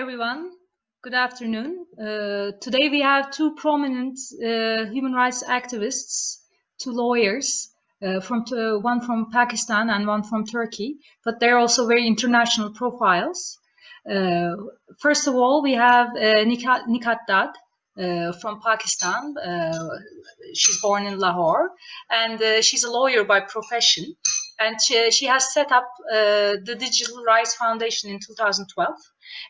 everyone. Good afternoon. Uh, today we have two prominent uh, human rights activists, two lawyers, uh, from one from Pakistan and one from Turkey, but they're also very international profiles. Uh, first of all, we have uh, Nighat, Nighat Dad uh, from Pakistan. she's born in Lahore, and she's a lawyer by profession and she, she has set up uh, the Digital Rights Foundation in 2012.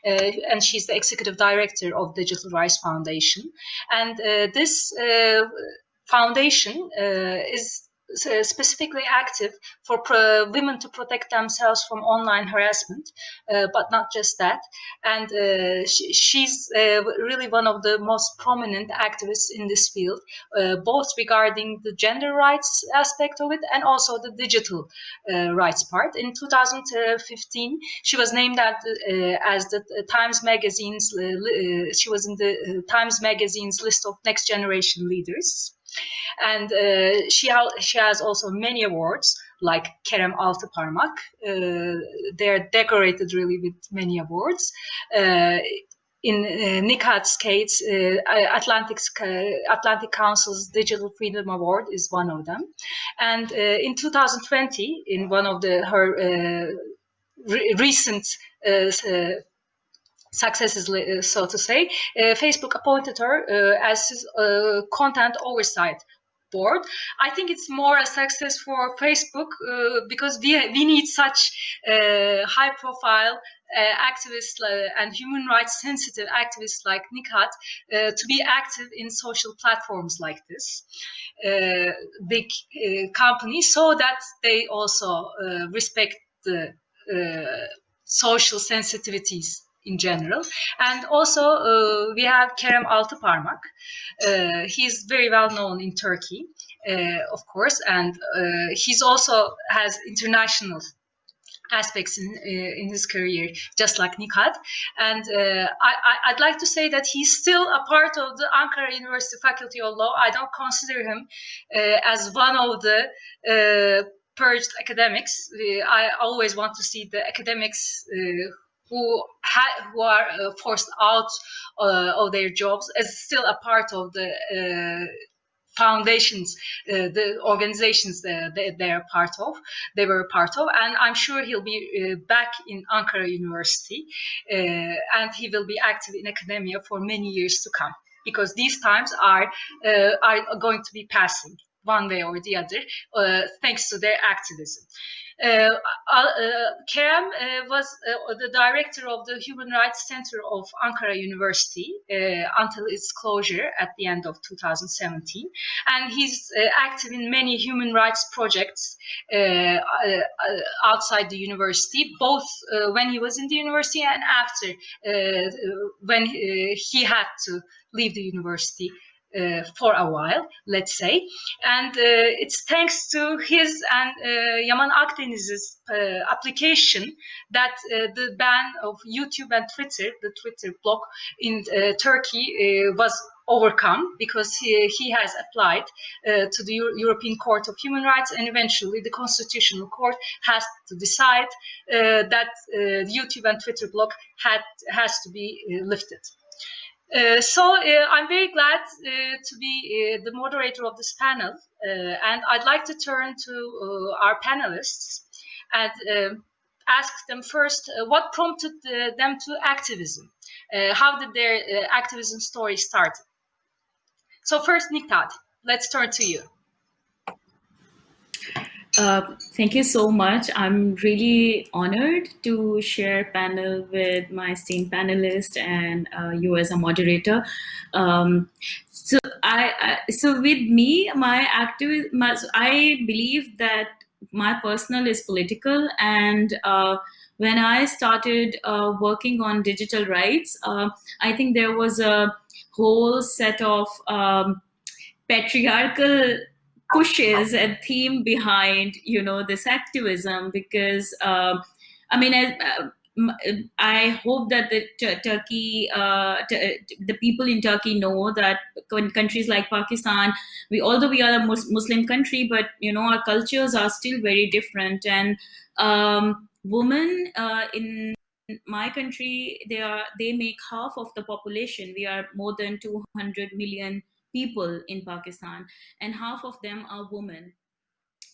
Uh, and she's the executive director of Digital Rights Foundation. And uh, this uh, foundation uh, is uh, specifically active for women to protect themselves from online harassment, uh, but not just that. And uh, she, she's uh, really one of the most prominent activists in this field, uh, both regarding the gender rights aspect of it and also the digital uh, rights part. In 2015, she was named at, as the Times Magazine's, she was in the Times Magazine's list of next generation leaders and uh, she ha she has also many awards like Kerem Altıparmak. Uh, they're decorated really with many awards. Uh, in uh, Nighat's uh, Atlantic, uh, Atlantic Council's Digital Freedom Award is one of them. And uh, in 2020, in one of the her uh, re recent uh, successes, uh, so to say, uh, Facebook appointed her uh, as content oversight board. I think it's more a success for Facebook uh, because we, we need such uh, high profile uh, activists and human rights sensitive activists like Nighat to be active in social platforms like this, big companies, so that they also respect the social sensitivities in general. And also uh, we have Kerem Altıparmak. Uh, he's very well known in Turkey, uh, of course, and uh, he's also has international aspects in uh, in his career, just like Nighat. And uh, I, would like to say that he's still a part of the Ankara University Faculty of Law. I don't consider him as one of the purged academics. I always want to see the academics who who are uh, forced out uh, of their jobs is still a part of the uh, foundations, uh, the organizations that they, they're part of, they were part of, and I'm sure he'll be uh, back in Ankara University, uh, and he will be active in academia for many years to come, because these times are are going to be passing one way or the other, thanks to their activism. Uh, uh, Kerem uh, was the director of the Human Rights Center of Ankara University until its closure at the end of 2017. And he's active in many human rights projects outside the university, both when he was in the university and after when he had to leave the university uh, for a while, let's say. And uh, it's thanks to his and uh, Yaman Akdeniz's uh, application that uh, the ban of YouTube and Twitter, the Twitter block in uh, Turkey, was overcome because he, he has applied to the Euro European Court of Human Rights and eventually the Constitutional Court has to decide that YouTube and Twitter block had, has to be lifted. Uh, so uh, I'm very glad uh, to be uh, the moderator of this panel, uh, and I'd like to turn to our panelists and ask them first what prompted them to activism. how did their activism story start? So first, Nighat, let's turn to you. Uh, thank you so much. I'm really honored to share panel with my esteemed panelist and uh, you as a moderator. Um, so I, I, so with me, my active, my, I believe that my personal is political and uh, when I started uh, working on digital rights, uh, I think there was a whole set of um, patriarchal pushes and theme behind you know this activism because um, I mean uh, I hope that the Turkey, uh, the people in Turkey know that in countries like Pakistan, we although we are a Muslim country, but you know our cultures are still very different, and um, women uh, in my country, they are they make half of the population. We are more than 200 million people in Pakistan, and half of them are women.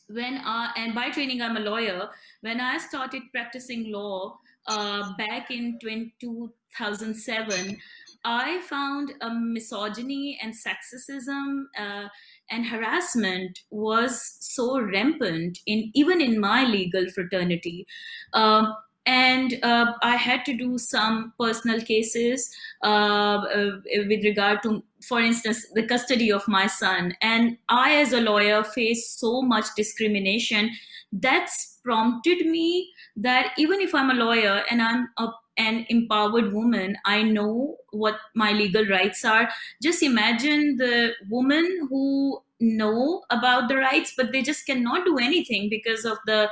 When uh, and by training, I'm a lawyer. When I started practicing law uh, back in 2007, I found a misogyny and sexism uh, and harassment was so rampant in even in my legal fraternity. Um, and uh, I had to do some personal cases uh, uh, with regard to, for instance, the custody of my son. And I, as a lawyer, faced so much discrimination. That's prompted me that even if I'm a lawyer and I'm a an empowered woman i know what my legal rights are just imagine the women who know about the rights but they just cannot do anything because of the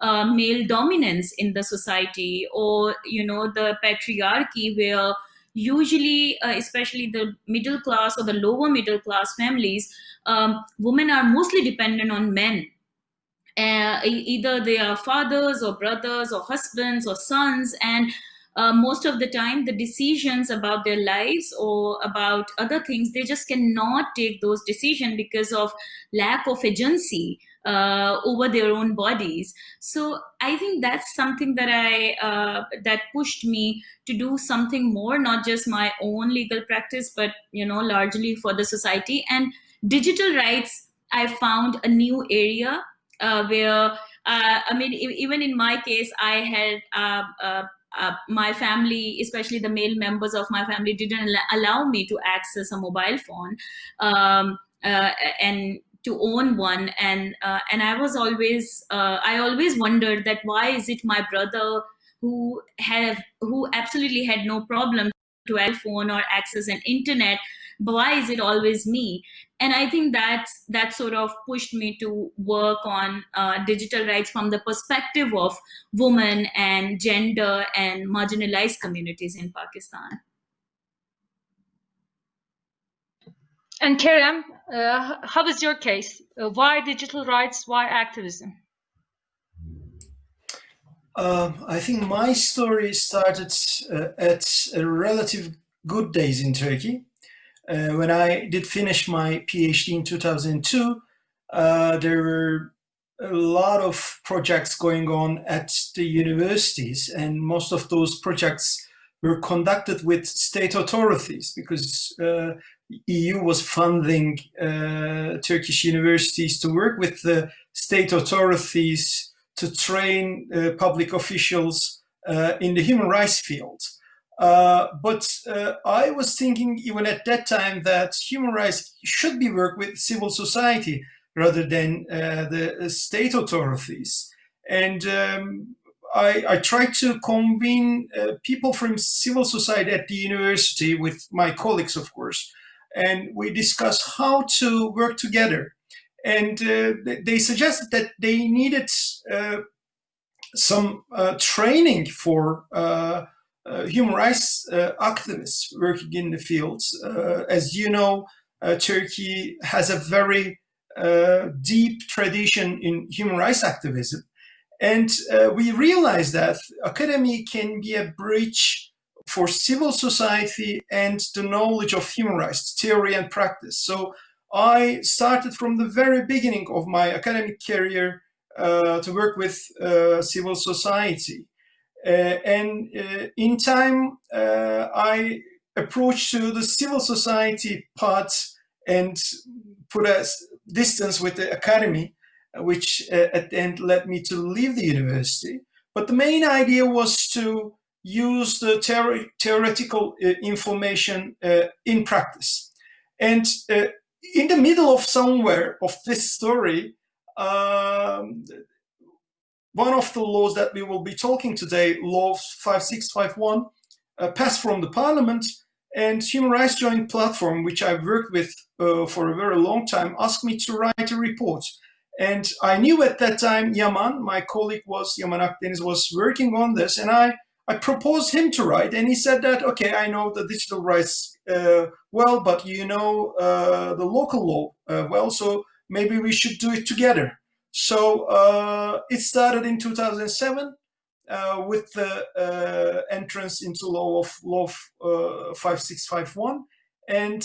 uh, male dominance in the society or you know the patriarchy where usually uh, especially the middle class or the lower middle class families um, women are mostly dependent on men. Uh, either they are fathers or brothers or husbands or sons and uh, most of the time the decisions about their lives or about other things they just cannot take those decisions because of lack of agency uh, over their own bodies. So i think that's something that i uh, that pushed me to do something more not just my own legal practice but you know largely for the society. And digital rights i found a new area uh, where uh, I mean, even in my case, I had uh, uh, uh, my family, especially the male members of my family, didn't allow me to access a mobile phone. Um, uh, and to own one. And uh, and I was always uh, I always wondered that why is it my brother who have who absolutely had no problem to a phone or access an internet but why is it always me and i think that that sort of pushed me to work on uh, digital rights from the perspective of women and gender and marginalized communities in pakistan and Kerem, uh, how is your case? Uh, why digital rights? Why activism? Um, I think my story started uh, at relative good days in Turkey. Uh, when I did finish my PhD in 2002, uh, there were a lot of projects going on at the universities, and most of those projects were conducted with state authorities because uh, EU was funding uh, Turkish universities to work with the state authorities to train uh, public officials uh, in the human rights field. Uh, but uh, I was thinking even at that time that human rights should be worked with civil society rather than uh, the state authorities. And um, I, I, tried to convene people from civil society at the university with my colleagues, of course, and we discussed how to work together. And uh, they suggested that they needed some training for uh, human rights uh, activists working in the fields. Uh, as you know, Turkey has a very deep tradition in human rights activism. And we realize that academy can be a bridge for civil society and the knowledge of human rights, theory and practice. So I started from the very beginning of my academic career uh, to work with uh, civil society. Uh, and uh, in time, uh, I approached to the civil society part and put a distance with the academy, which at the end led me to leave the university. But the main idea was to use the theoretical uh, information uh, in practice. And uh, in the middle of somewhere of this story, um, one of the laws that we will be talking today, Law 5651, uh, passed from the parliament and Human Rights Joint Platform, which I've worked with uh, for a very long time, asked me to write a report. And I knew at that time Yaman, my colleague was, Yaman Akdeniz was working on this and I, I proposed him to write and he said that, okay, I know the digital rights uh, well, but you know uh, the local law uh, well, so maybe we should do it together. So uh, it started in 2007. uh, with the uh, entrance into law of law of, 5651. And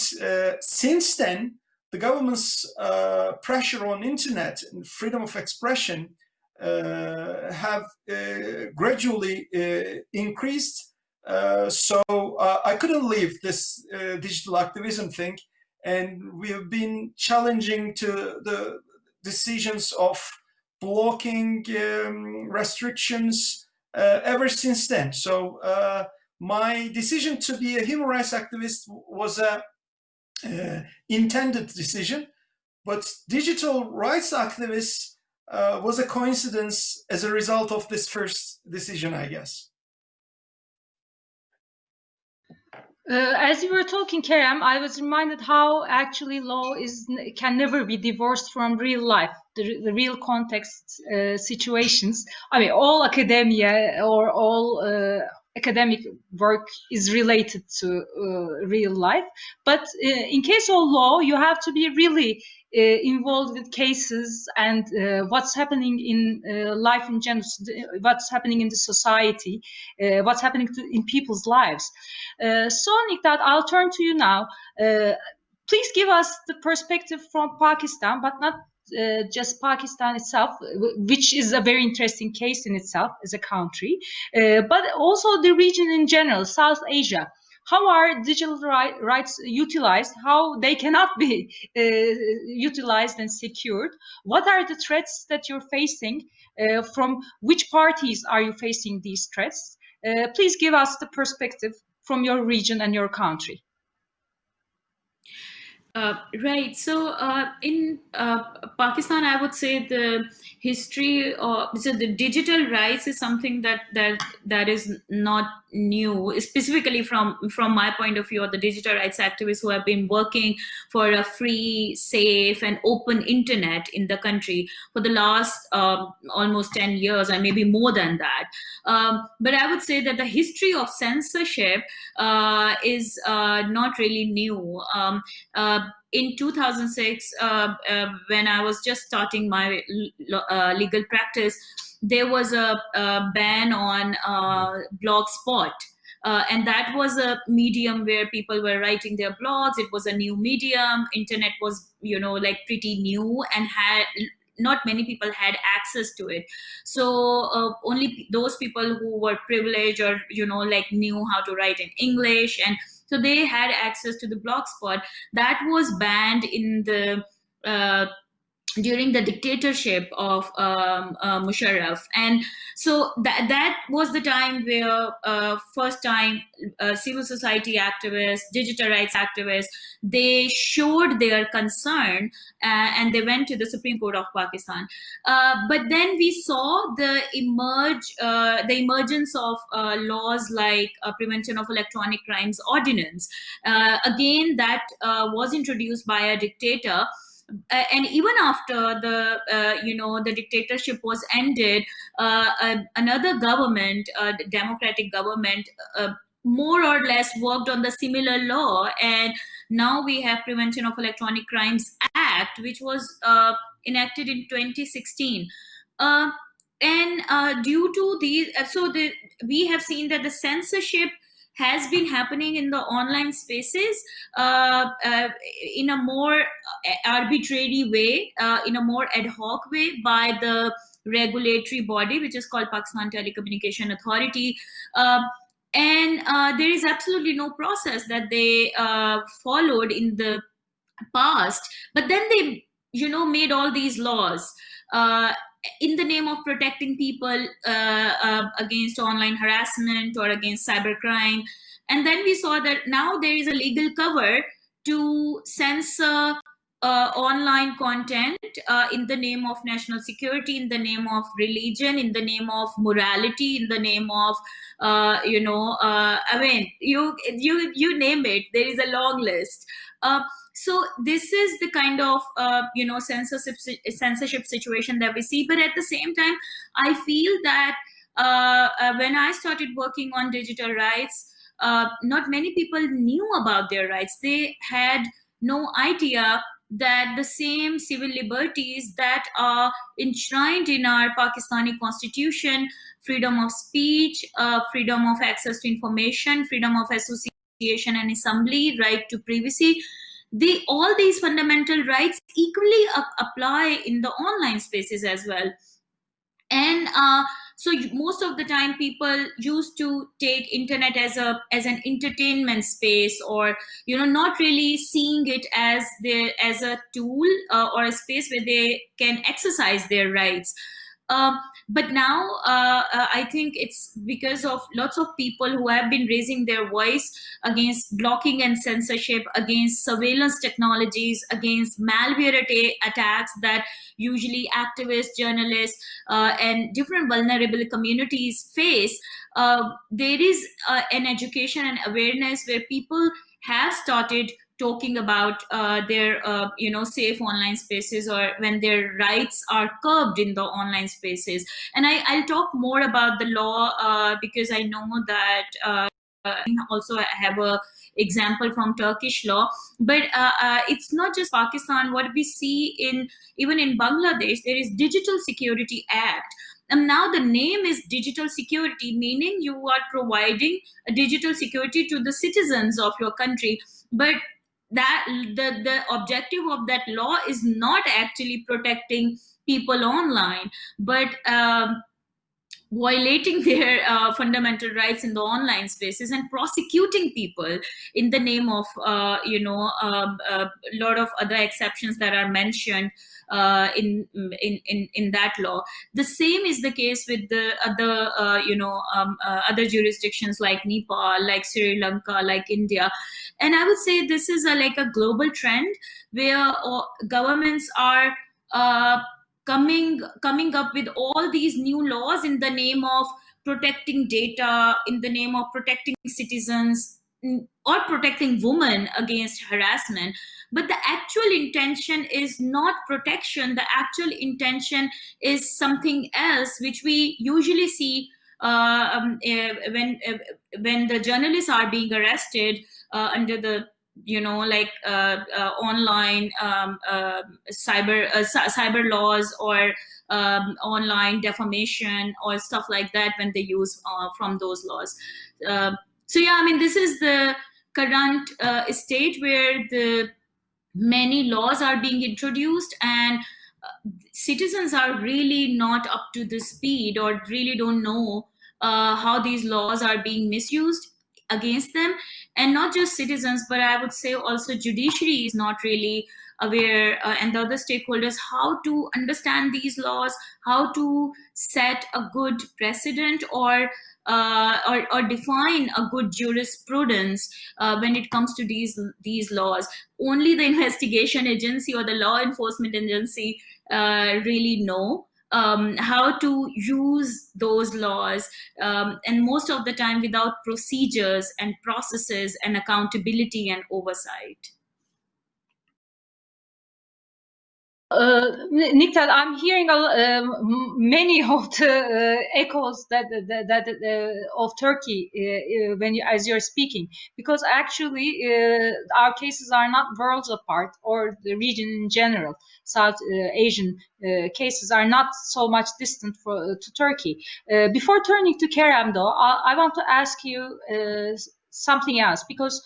since then, the government's pressure on internet and freedom of expression have gradually increased uh, so uh, I couldn't leave this uh, digital activism thing and we have been challenging to the decisions of blocking um, restrictions uh, ever since then. So uh, my decision to be a human rights activist was a intended decision, but digital rights activists was a coincidence as a result of this first decision, I guess. Uh, as you were talking, Kerem, I was reminded how actually law is can never be divorced from real life, the, the real context uh, situations. I mean, all academia or all uh, academic work is related to uh, real life. But uh, in case of law, you have to be really uh, involved with cases and uh, what's happening in uh, life in general, what's happening in the society, uh, what's happening to, in people's lives. so, Nighat, I'll turn to you now. please give us the perspective from Pakistan, but not uh, just Pakistan itself, which is a very interesting case in itself as a country, uh, but also the region in general, South Asia. How are digital right, rights utilized? How they cannot be uh, utilized and secured? What are the threats that you're facing? Uh, from which parties are you facing these threats? Uh, please give us the perspective from your region and your country. Uh, right. So uh, in uh, Pakistan, I would say the history of so the digital rights is something that that that is not new, specifically from from my point of view, or the digital rights activists who have been working for a free, safe, and open internet in the country for the last um, almost ten years, and maybe more than that. Um, but I would say that the history of censorship uh, is uh, not really new. Um, uh, in 2006, uh, uh, when I was just starting my uh, legal practice, there was a, a ban on Blogspot. Uh, and that was a medium where people were writing their blogs. It was a new medium. Internet was, you know, like pretty new and had not many people had access to it so uh, only those people who were privileged or you know like knew how to write in english and so they had access to the blogspot that was banned in the uh, during the dictatorship of um, uh, Musharraf. And so that, that was the time where uh, first time uh, civil society activists, digital rights activists, they showed their concern uh, and they went to the Supreme Court of Pakistan. Uh, but then we saw the emerge, uh, the emergence of laws like Prevention of Electronic Crimes Ordinance. again, that was introduced by a dictator uh, and even after the uh, you know the dictatorship was ended uh, another government the democratic government more or less worked on the similar law. And now we have prevention of electronic crimes act which was uh, enacted in 2016 uh, and uh, due to these so the, we have seen that the censorship has been happening in the online spaces uh, uh, in a more arbitrary way, uh, in a more ad hoc way by the regulatory body, which is called Pakistan Telecommunication Authority. Uh, and uh, there is absolutely no process that they uh, followed in the past. But then they, you know, made all these laws in the name of protecting people uh, uh, against online harassment or against cybercrime. And then we saw that now there is a legal cover to censor uh, online content uh, in the name of national security, in the name of religion, in the name of morality, in the name of, uh, you know, uh, I mean, you you you name it. There is a long list. So this is the kind of uh, you know censorship censorship situation that we see. But at the same time, I feel that uh, uh, when I started working on digital rights, uh, not many people knew about their rights. They had no idea that the same civil liberties that are enshrined in our Pakistani constitution, freedom of speech, uh, freedom of access to information, freedom of association and assembly, right to privacy, they all these fundamental rights equally apply in the online spaces as well. And uh, so most of the time people used to take internet as a as an entertainment space or you know not really seeing it as their as a tool uh, or a space where they can exercise their rights um, but now uh, uh, I think it's because of lots of people who have been raising their voice against blocking and censorship, against surveillance technologies, against malware attacks that usually activists, journalists, uh, and different vulnerable communities face. Uh, there is an education and awareness where people have started talking about uh, their uh, you know safe online spaces or when their rights are curbed in the online spaces. And I, i'll talk more about the law uh, because i know that uh, also have a example from turkish law. But uh, uh, it's not just pakistan. What we see in even in bangladesh there is digital security act. And now the name is digital security meaning you are providing a digital security to the citizens of your country. But that the the objective of that law is not actually protecting people online. But um, violating their uh, fundamental rights in the online spaces and prosecuting people in the name of uh, you know um, a lot of other exceptions that are mentioned uh, in, in in in that law. The same is the case with the other uh, you know um, uh, other jurisdictions like nepal like sri lanka like india. And i would say this is a like a global trend where uh, governments are coming coming up with all these new laws in the name of protecting data in the name of protecting citizens or protecting women against harassment. But the actual intention is not protection. The actual intention is something else which we usually see uh, um, uh, when uh, when the journalists are being arrested uh, under the you know like uh, uh, online um, uh, cyber uh, cyber laws or um, online defamation or stuff like that when they use uh, from those laws. Uh, so yeah i mean this is the current state where the many laws are being introduced and citizens are really not up to the speed or really don't know how these laws are being misused against them and not just citizens but i would say also judiciary is not really aware uh, and the other stakeholders how to understand these laws how to set a good precedent or uh, or, or, define a good jurisprudence uh, when it comes to these these laws. Only the investigation agency or the law enforcement agency uh, really know um, how to use those laws, um, and most of the time without procedures and processes and accountability and oversight. Uh, I'm hearing uh, many of the uh, echoes that that, that uh, of Turkey uh, uh, when you, as you're speaking, because actually our cases are not worlds apart, or the region in general. South Asian cases are not so much distant for, to Turkey. before turning to Kerem, though, I, I want to ask you something else because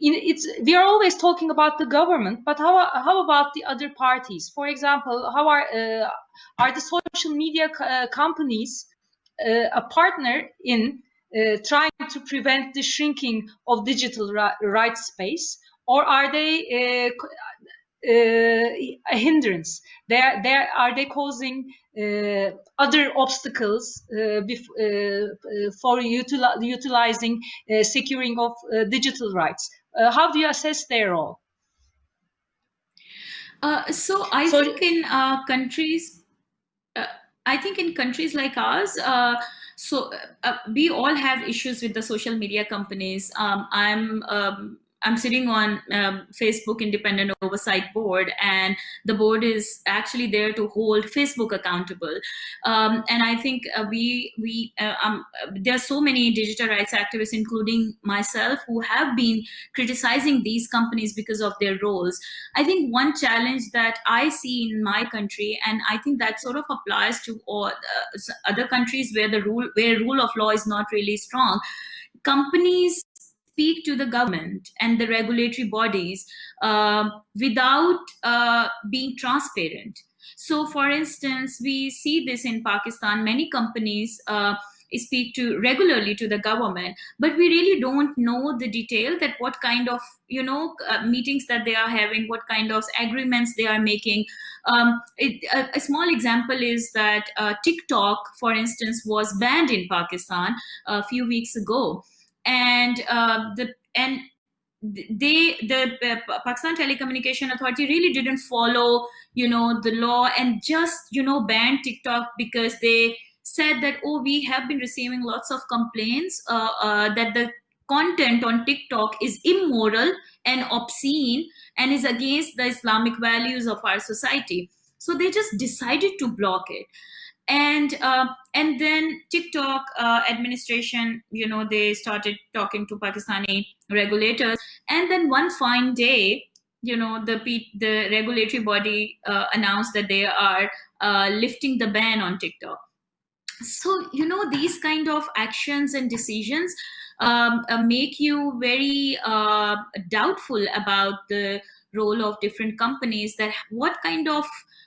it's we are always talking about the government, but how how about the other parties? For example, how are uh, are the social media uh, companies uh, a partner in uh, trying to prevent the shrinking of digital rights space, or are they uh, uh, a hindrance? They are, they are, are they causing other obstacles for util utilizing securing of digital rights? Uh, how do you assess their role? Uh, so I so, think in uh, countries, uh, I think in countries like ours, uh, so uh, we all have issues with the social media companies. Um, I'm um, I'm sitting on um, Facebook Independent Oversight Board, and the board is actually there to hold Facebook accountable. Um, and I think uh, we we uh, um, there are so many digital rights activists, including myself, who have been criticizing these companies because of their roles. I think one challenge that I see in my country, and I think that sort of applies to all uh, other countries where the rule where rule of law is not really strong, companies speak to the government and the regulatory bodies uh, without uh, being transparent. So, for instance, we see this in Pakistan. Many companies uh, speak to regularly to the government, but we really don't know the detail that what kind of you know uh, meetings that they are having, what kind of agreements they are making. Um, it, a, a, small example is that uh, TikTok, for instance, was banned in Pakistan a few weeks ago and uh, the and they the Pakistan Telecommunication Authority really didn't follow you know the law and just you know banned TikTok because they said that oh we have been receiving lots of complaints uh, uh, that the content on TikTok is immoral and obscene and is against the Islamic values of our society. So they just decided to block it and uh, and then TikTok uh, administration, you know, they started talking to Pakistani regulators, and then one fine day, you know, the the regulatory body uh, announced that they are uh, lifting the ban on TikTok. So you know, these kind of actions and decisions um, uh, make you very uh, doubtful about the role of different companies. That what kind of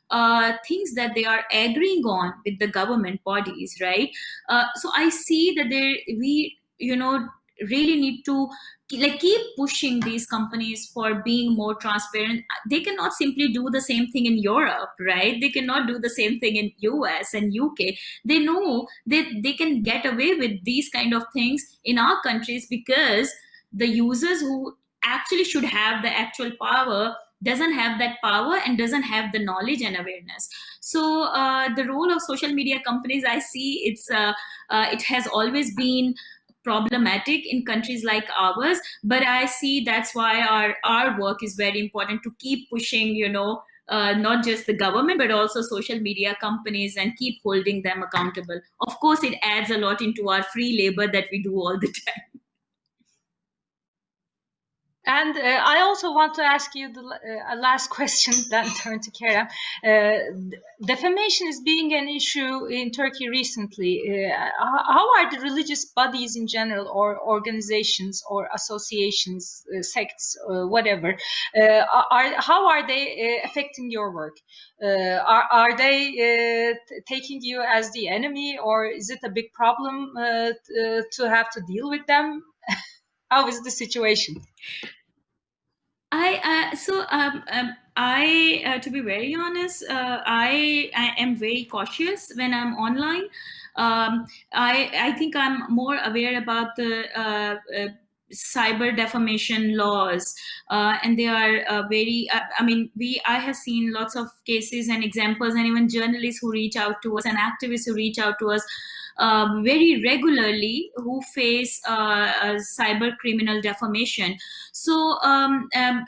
uh, things that they are agreeing on with the government bodies, right? Uh, so I see that there we, you know, really need to like keep pushing these companies for being more transparent they cannot simply do the same thing in europe right they cannot do the same thing in us and uk they know that they can get away with these kind of things in our countries because the users who actually should have the actual power doesn't have that power and doesn't have the knowledge and awareness. So uh, the role of social media companies i see it's uh, uh, it has always been problematic in countries like ours but i see that's why our our work is very important to keep pushing you know uh, not just the government but also social media companies and keep holding them accountable. Of course it adds a lot into our free labor that we do all the time and uh, I also want to ask you the uh, last question, then turn to Kerem. Uh, defamation is being an issue in Turkey recently. Uh, how are the religious bodies in general, or organizations, or associations, uh, sects, uh, whatever, are how are they affecting your work? are are they taking you as the enemy, or is it a big problem to have to deal with them? how is the situation? I uh, so um, um I uh, to be very honest, uh, I I am very cautious when I'm online. Um, I I think I'm more aware about the uh, uh, cyber defamation laws uh, and they are uh, very uh, i mean we i have seen lots of cases and examples and even journalists who reach out to us and activists who reach out to us um, very regularly who face uh, cyber criminal defamation. So, um, um,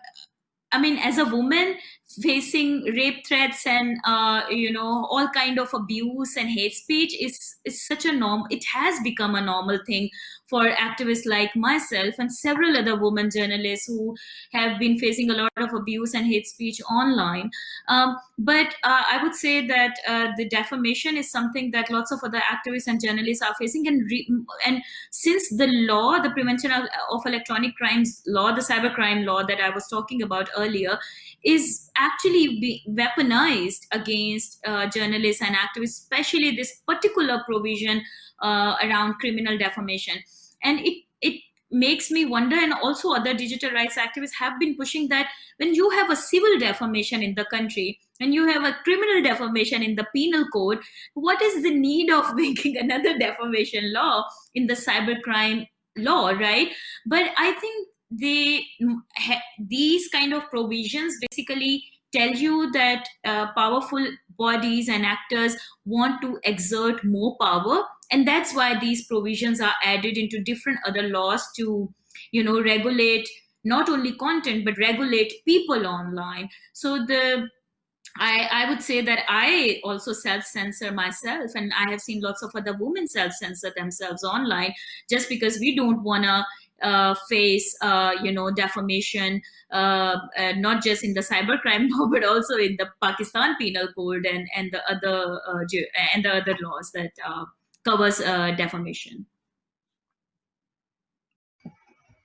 I mean, as a woman, facing rape threats and uh, you know all kind of abuse and hate speech is is such a norm it has become a normal thing for activists like myself and several other women journalists who have been facing a lot of abuse and hate speech online um, but uh, i would say that uh, the defamation is something that lots of other activists and journalists are facing and and since the law the prevention of, of electronic crimes law the cybercrime law that i was talking about earlier is actually weaponized against uh, journalists and activists, especially this particular provision uh, around criminal defamation. And it, it makes me wonder, and also other digital rights activists have been pushing that when you have a civil defamation in the country, and you have a criminal defamation in the penal code, what is the need of making another defamation law in the cybercrime law, right? But I think they these kind of provisions basically tell you that uh, powerful bodies and actors want to exert more power and that's why these provisions are added into different other laws to you know regulate not only content but regulate people online. So the I, I would say that I also self-censor myself and I have seen lots of other women self-censor themselves online just because we don't want to uh, face, uh, you know, defamation, uh, uh not just in the cybercrime law, but also in the Pakistan Penal Code and and the other uh, and the other laws that uh, covers defamation.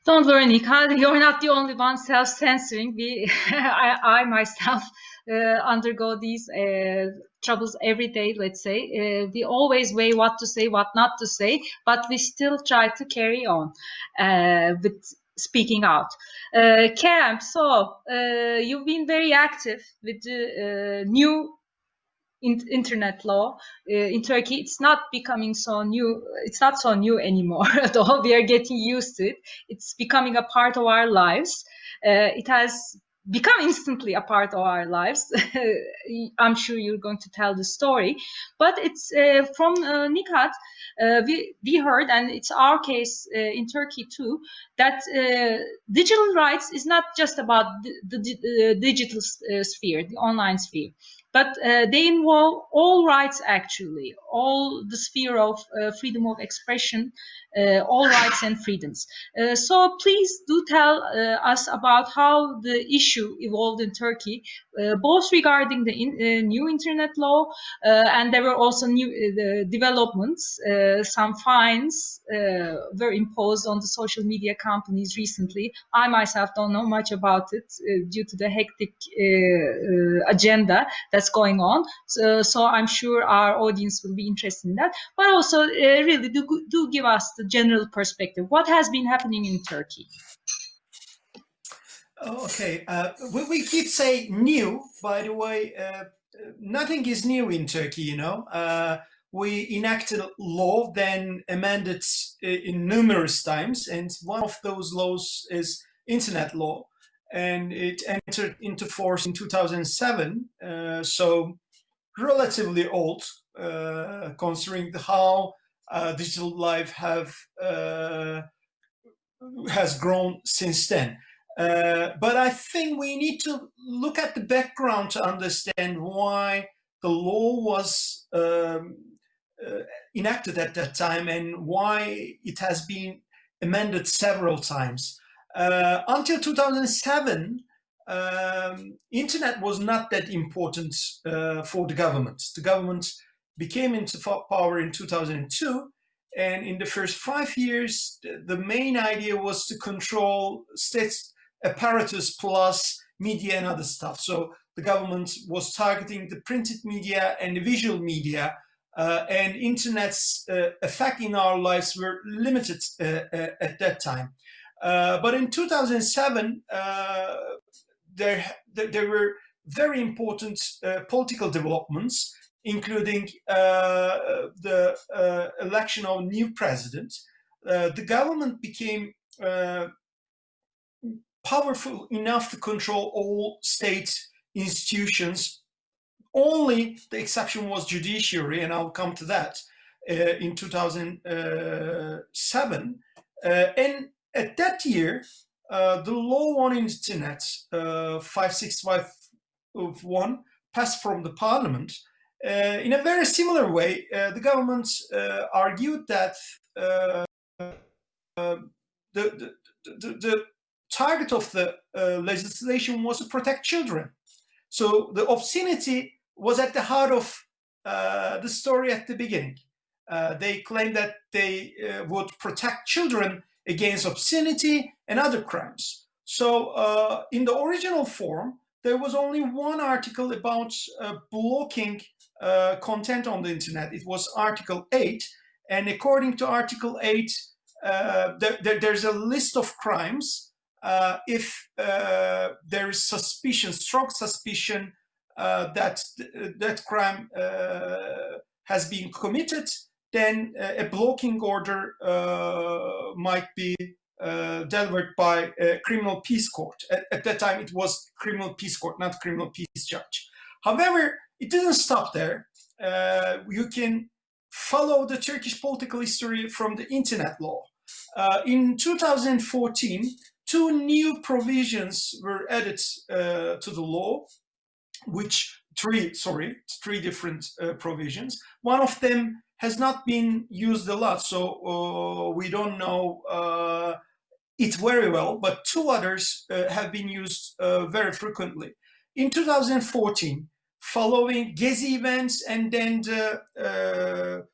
Don't worry, Nighat. You're not the only one self-censoring. I, I myself uh, undergo these uh, troubles every day. Let's say uh, we always weigh what to say, what not to say, but we still try to carry on with speaking out. Uh, Kerem, so uh, you've been very active with the uh, new in internet law uh, in Turkey, it's not becoming so new. It's not so new anymore. Though we are getting used to it, it's becoming a part of our lives. Uh, it has become instantly a part of our lives. I'm sure you're going to tell the story, but it's uh, from uh, Nighat. Uh, we, we heard, and it's our case uh, in Turkey too, that uh, digital rights is not just about the, the, the digital sphere, the online sphere but uh, they involve all rights actually, all the sphere of uh, freedom of expression, uh, all rights and freedoms. So please do tell us about how the issue evolved in Turkey, Uh, both regarding the in, uh, new internet law uh, and there were also new developments. some fines were imposed on the social media companies recently. I myself don't know much about it due to the hectic agenda that's going on. So, so, I'm sure our audience will be interested in that. But also, really, do, do give us the general perspective. What has been happening in Turkey? Okay, uh, we, we did say new, by the way, uh, nothing is new in Turkey, you know. Uh, we enacted a law, then amended uh, in numerous times, and one of those laws is internet law, and it entered into force in 2007, uh, so relatively old, uh, considering how uh, digital life have uh, has grown since then. Uh, but I think we need to look at the background to understand why the law was um, uh, enacted at that time and why it has been amended several times. Uh, until 2007, um, internet was not that important uh, for the government. The government became into power in 2002. And in the first five years, the main idea was to control state apparatus plus media and other stuff. So the government was targeting the printed media and the visual media uh, and internet's uh, effect in our lives were limited uh, uh at that time. Uh, but in 2007, uh, there, there were very important political developments including the election of new president, the government became powerful enough to control all state institutions. Only the exception was judiciary, and I'll come to that uh, in 2007. Uh, and at that year, uh, the law on internet, 5651, passed from the parliament, uh, in a very similar way, uh, the government uh, argued that the, the, the, the, target of the legislation was to protect children. So the obscenity was at the heart of the story at the beginning. they claimed that they would protect children against obscenity and other crimes. So uh, in the original form, there was only one article about uh, blocking uh, content on the internet. It was Article 8. And according to Article 8, uh, there, there, there's a list of crimes. Uh, if uh, there is suspicion, strong suspicion uh, that that crime has been committed, then a blocking order might be uh, delivered by a criminal peace court. At, at, that time, it was criminal peace court, not criminal peace judge. However, it didn't stop there. Uh, you can follow the Turkish political history from the internet law. Uh, in 2014, two new provisions were added uh, to the law, which three, sorry, three different uh, provisions. One of them has not been used a lot, so uh, we don't know uh, it very well, but two others uh, have been used very frequently. In 2014, following Gezi events and then the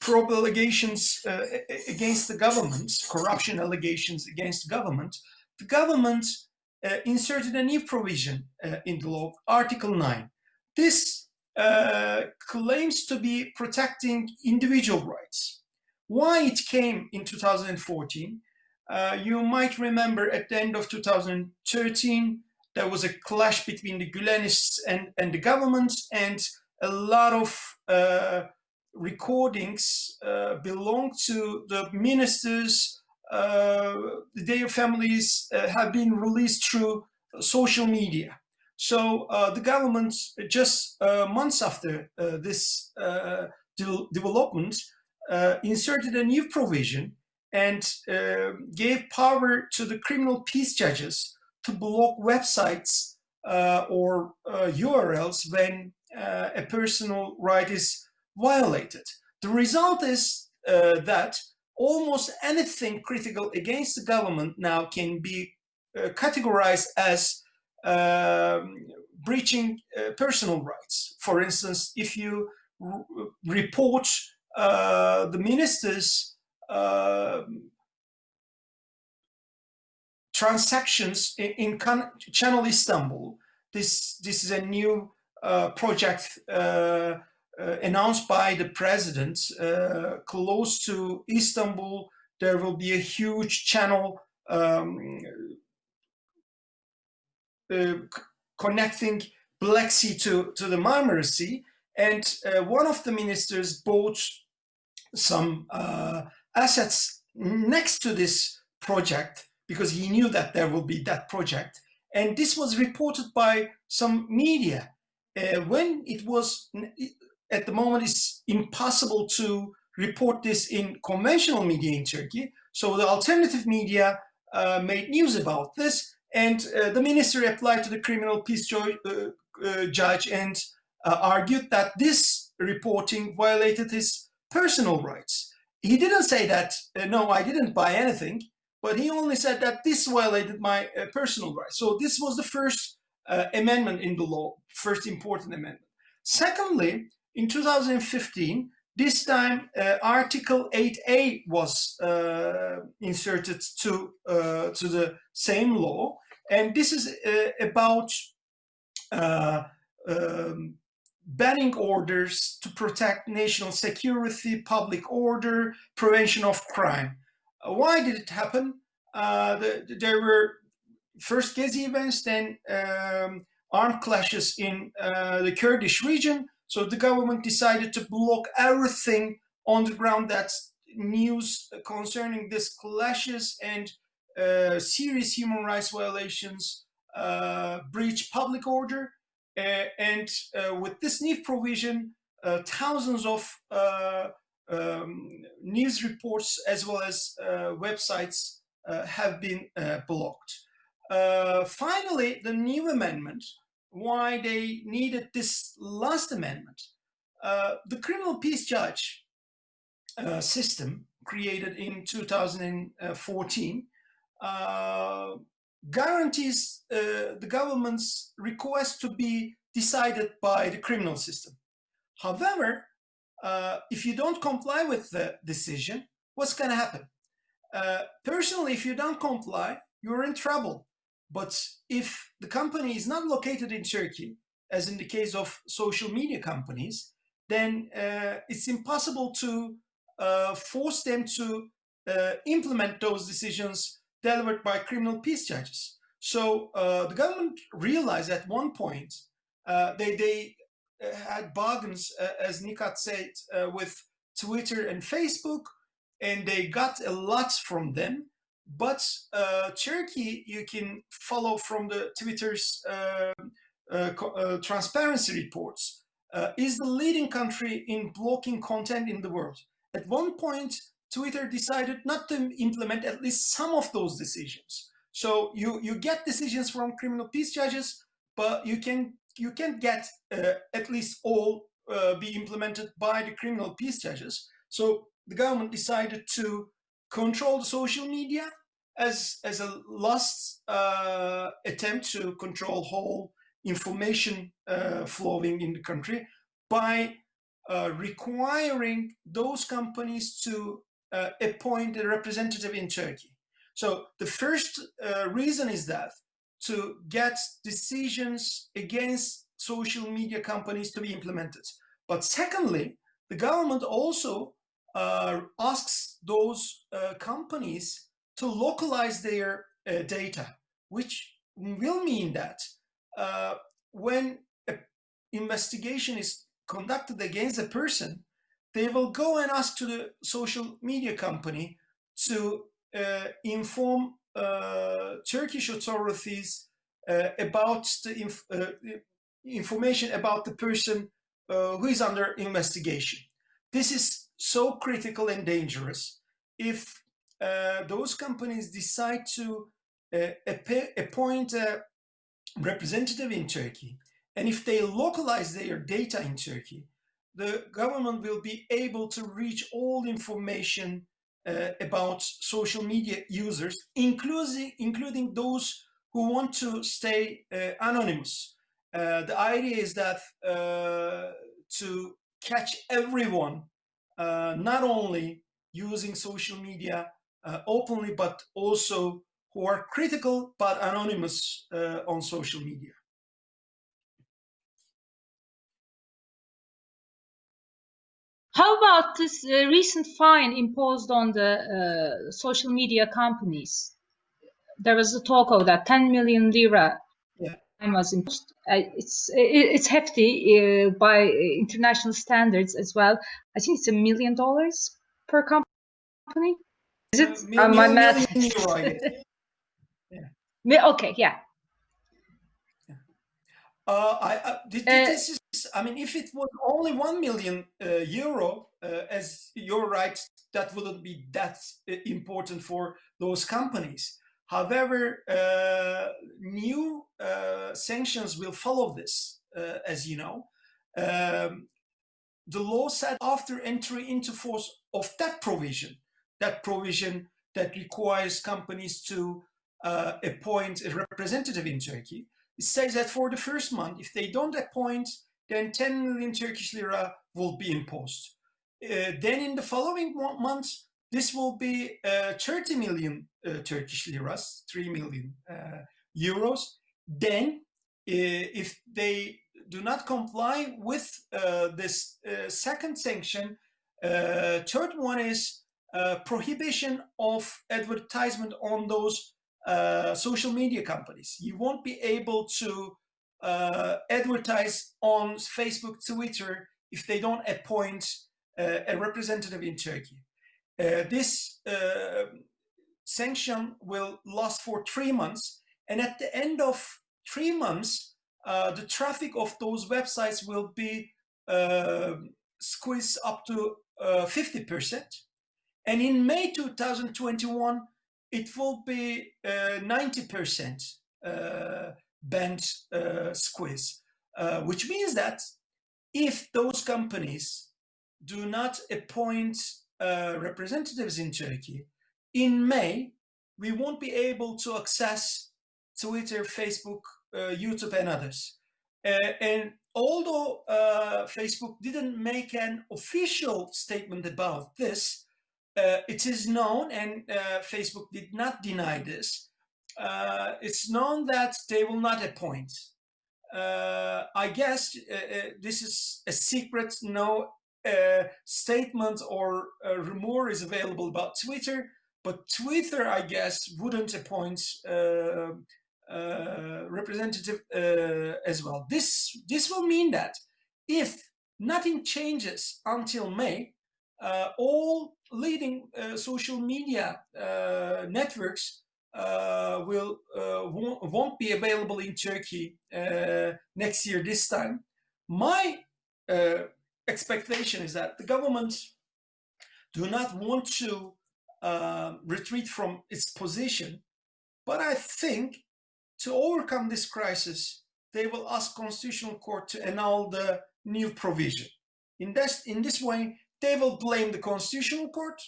probe allegations uh, against the government, corruption allegations against the government, the government uh, inserted a new provision uh, in the law, Article 9. This uh, claims to be protecting individual rights. Why it came in 2014? Uh, you might remember at the end of 2013, there was a clash between the Gülenists and, and the government, and a lot of uh, recordings uh, belong to the ministers. Uh, their families uh, have been released through social media. So uh, the government, just uh, months after uh, this de development, inserted a new provision and gave power to the criminal peace judges to block websites or URLs when a personal right is violated. The result is uh, that almost anything critical against the government now can be uh, categorized as um, breaching uh, personal rights. For instance, if you report uh, the ministers um, transactions in, in Channel Istanbul, this, this is a new uh, project uh, announced by the president uh, close to Istanbul, there will be a huge channel um, uh, connecting Black Sea to, to the Marmara Sea. And uh, one of the ministers bought some uh, assets next to this project because he knew that there will be that project. And this was reported by some media. Uh, when it was at the moment it's impossible to report this in conventional media in Turkey. So the alternative media uh, made news about this and uh, the minister applied to the criminal peace uh, uh, judge and uh, argued that this reporting violated his personal rights. He didn't say that, uh, no, I didn't buy anything, but he only said that this violated my personal rights. So this was the first amendment in the law, first important amendment. Secondly, in 2015, this time uh, Article 8A was uh, inserted to, uh, to the same law. And this is uh, about uh, um, banning orders to protect national security, public order, prevention of crime. Uh, why did it happen? The, there were first Gezi events, then um, armed clashes in the Kurdish region, so the government decided to block everything on the ground that's news concerning these clashes and uh, serious human rights violations, uh, breach public order. Uh, and uh, with this new provision, uh, thousands of uh, um, news reports as well as websites have been blocked. finally, the new amendment why they needed this last amendment. Uh, the criminal peace judge uh, system created in 2014 uh, guarantees uh, the government's request to be decided by the criminal system. However, uh, if you don't comply with the decision, what's going to happen? Uh, personally, if you don't comply, you're in trouble but if the company is not located in Turkey, as in the case of social media companies, then uh, it's impossible to uh, force them to uh, implement those decisions delivered by criminal peace judges. So uh, the government realized at one point uh, they, they uh, had bargains, as Nighat said, with Twitter and Facebook, and they got a lot from them. But uh, Turkey, you can follow from the Twitter's uh, uh, uh transparency reports, uh, is the leading country in blocking content in the world. At one point, Twitter decided not to implement at least some of those decisions. So you, you get decisions from criminal peace judges, but you can you can't get uh, at least all uh, be implemented by the criminal peace judges. So the government decided to control the social media as as a last uh, attempt to control whole information uh, flowing in the country by uh, requiring those companies to uh, appoint a representative in Turkey. So the first uh, reason is that to get decisions against social media companies to be implemented. But secondly, the government also uh, asks those uh, companies to localize their uh, data, which will mean that uh, when an investigation is conducted against a person, they will go and ask to the social media company to uh, inform uh, Turkish authorities about the inf information about the person who is under investigation. This is so critical and dangerous. If uh, those companies decide to appoint a representative in Turkey and if they localize their data in Turkey, the government will be able to reach all information uh, about social media users, including, including those who want to stay uh, anonymous. Uh, the idea is that uh, to catch everyone, uh, not only using social media uh, openly, but also who are critical but anonymous on social media. How about this uh, recent fine imposed on the uh, social media companies? There was a talk of that 10 million lira was imposed. Uh, it's it's hefty uh, by international standards as well. I think it's a million dollars per company. Is it? Uh, my math. yeah. Okay, yeah. Uh, I, uh, this is I mean, if it was only 1 million uh, euro, uh, as you're right, that wouldn't be that uh, important for those companies. However, uh, new uh, sanctions will follow this, uh, as you know. Um, the law said after entry into force of that provision, that provision that requires companies to appoint a representative in Turkey, it says that for the first month, if they don't appoint then 10 million Turkish lira will be imposed. Uh, then in the following months, this will be uh, 30 million uh, Turkish liras, 3 million uh, euros. Then, uh, if they do not comply with uh, this second sanction, third one is prohibition of advertisement on those social media companies. You won't be able to uh, advertise on Facebook, Twitter, if they don't appoint uh, a representative in Turkey. Uh, this uh, sanction will last for three months. And at the end of three months, uh, the traffic of those websites will be uh, squeezed up to 50%. And in May 2021, it will be 90% band uh, squeeze, uh, which means that if those companies do not appoint uh, representatives in Turkey, in May, we won't be able to access Twitter, Facebook, uh, YouTube, and others. Uh, and although uh, Facebook didn't make an official statement about this, it is known, and Facebook did not deny this, uh, it's known that they will not appoint. Uh, I guess uh, uh this is a secret, no uh, statement or rumor is available about Twitter, but Twitter, I guess, wouldn't appoint uh, representative as well. This, this will mean that if nothing changes until May, all leading social media networks uh, will uh, won't be available in Turkey uh, next year this time. My expectation is that the government do not want to uh, retreat from its position. But I think to overcome this crisis, they will ask Constitutional Court to annul the new provision. In this, in this way, they will blame the Constitutional Court,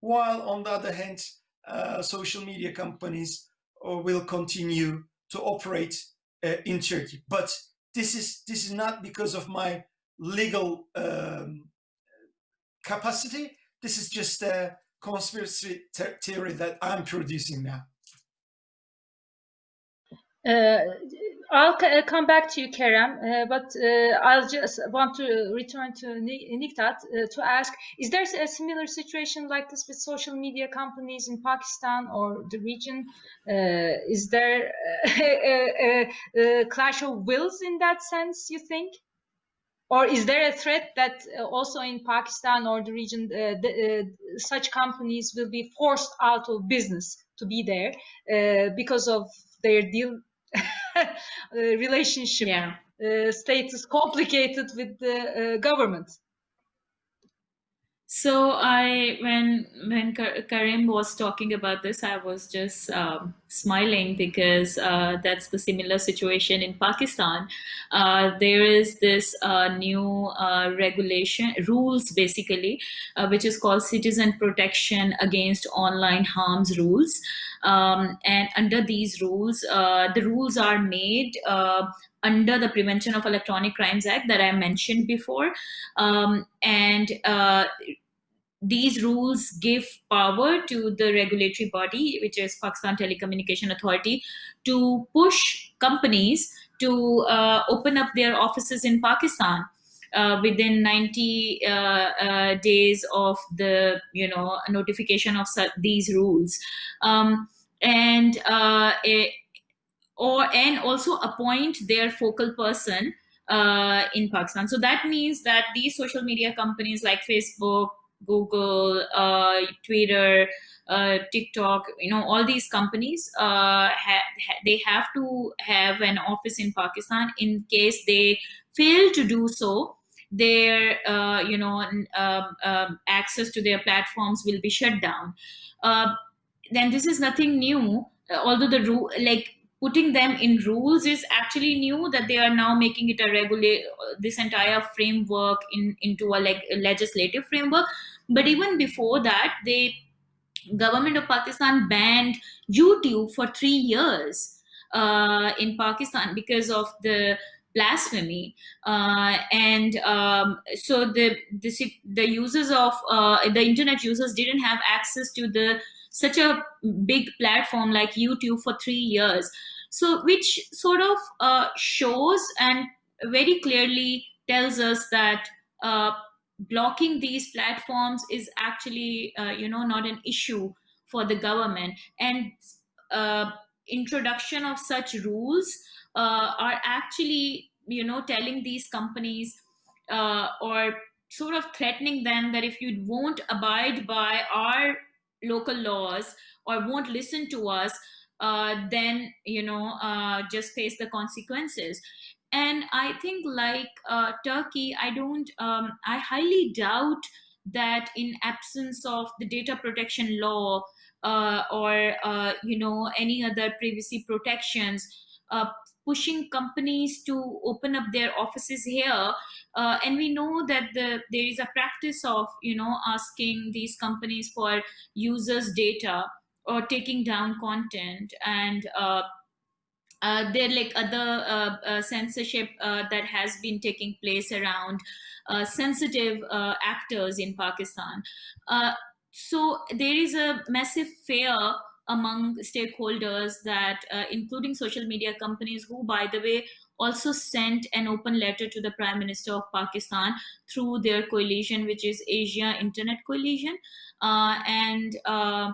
while on the other hand, uh, social media companies uh, will continue to operate uh, in Turkey. But this is this is not because of my legal um, capacity. This is just a conspiracy theory that I'm producing now. Uh, I'll uh, come back to you, Kerem, uh, but uh, I'll just want to return to Nighat uh, to ask, is there a similar situation like this with social media companies in Pakistan or the region? Is there a, a, a, clash of wills in that sense, you think? Or is there a threat that uh, also in Pakistan or the region, uh, the, uh, such companies will be forced out of business to be there because of their deal relationship yeah. uh, status complicated with the uh, government. So I, when when Karim was talking about this, I was just um, smiling because uh, that's the similar situation in Pakistan. Uh, there is this uh, new uh, regulation rules basically, uh, which is called Citizen Protection Against Online Harms rules. Um, and under these rules, uh, the rules are made under the Prevention of Electronic Crimes Act that I mentioned before. Um, and these rules give power to the regulatory body, which is Pakistan Telecommunication Authority, to push companies to uh, open up their offices in Pakistan. Uh, within 90 uh, uh, days of the you know notification of these rules um, and uh, it, or and also appoint their focal person uh, in Pakistan. So that means that these social media companies like Facebook, Google, uh, Twitter, uh, TikTok, you know, all these companies, uh, ha ha they have to have an office in Pakistan. In case they fail to do so, their, uh, you know, um, um, access to their platforms will be shut down. Uh, then this is nothing new. although the rule, like putting them in rules is actually new that they are now making it a regulate this entire framework in into a like a legislative framework but even before that the government of pakistan banned youtube for 3 years uh, in pakistan because of the blasphemy uh, and um, so the, the the users of uh, the internet users didn't have access to the such a big platform like YouTube for three years. So, which sort of uh, shows and very clearly tells us that uh, blocking these platforms is actually, uh, you know, not an issue for the government. And uh, introduction of such rules uh, are actually, you know, telling these companies uh, or sort of threatening them that if you won't abide by our local laws or won't listen to us uh, then you know uh, just face the consequences and i think like uh, turkey i don't um, i highly doubt that in absence of the data protection law uh, or uh, you know any other privacy protections uh, pushing companies to open up their offices here uh, and we know that the, there is a practice of you know asking these companies for users data or taking down content and uh, uh, there like other uh, uh, censorship uh, that has been taking place around sensitive actors in Pakistan. so there is a massive fear among stakeholders that uh, including social media companies who by the way also sent an open letter to the prime minister of pakistan through their coalition which is asia internet coalition uh, and uh,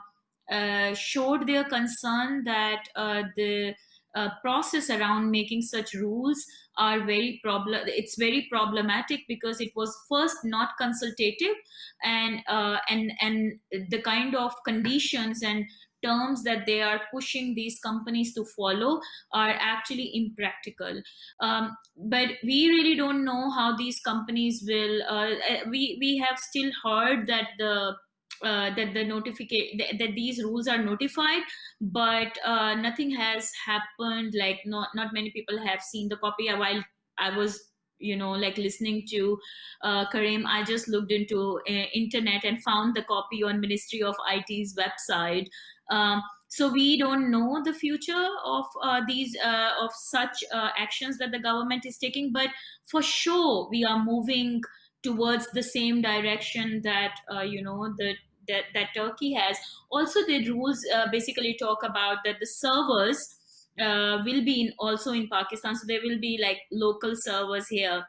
uh showed their concern that uh, the uh, process around making such rules are very problem it's very problematic because it was first not consultative and uh, and and the kind of conditions and terms that they are pushing these companies to follow are actually impractical. Um, but we really don't know how these companies will. Uh, eh, we we have still heard that the uh, that the notification th- that these rules are notified but uh, nothing has happened like not not many people have seen the copy. While i was you know like listening to uh, karim i just looked into uh, internet and found the copy on ministry of it's website. Um, so we don't know the future of uh, these uh, of such uh, actions that the government is taking but for sure we are moving towards the same direction that uh, you know the that, that Turkey has. Also, the rules uh, basically talk about that the servers uh, will be in, also in Pakistan, so there will be like local servers here,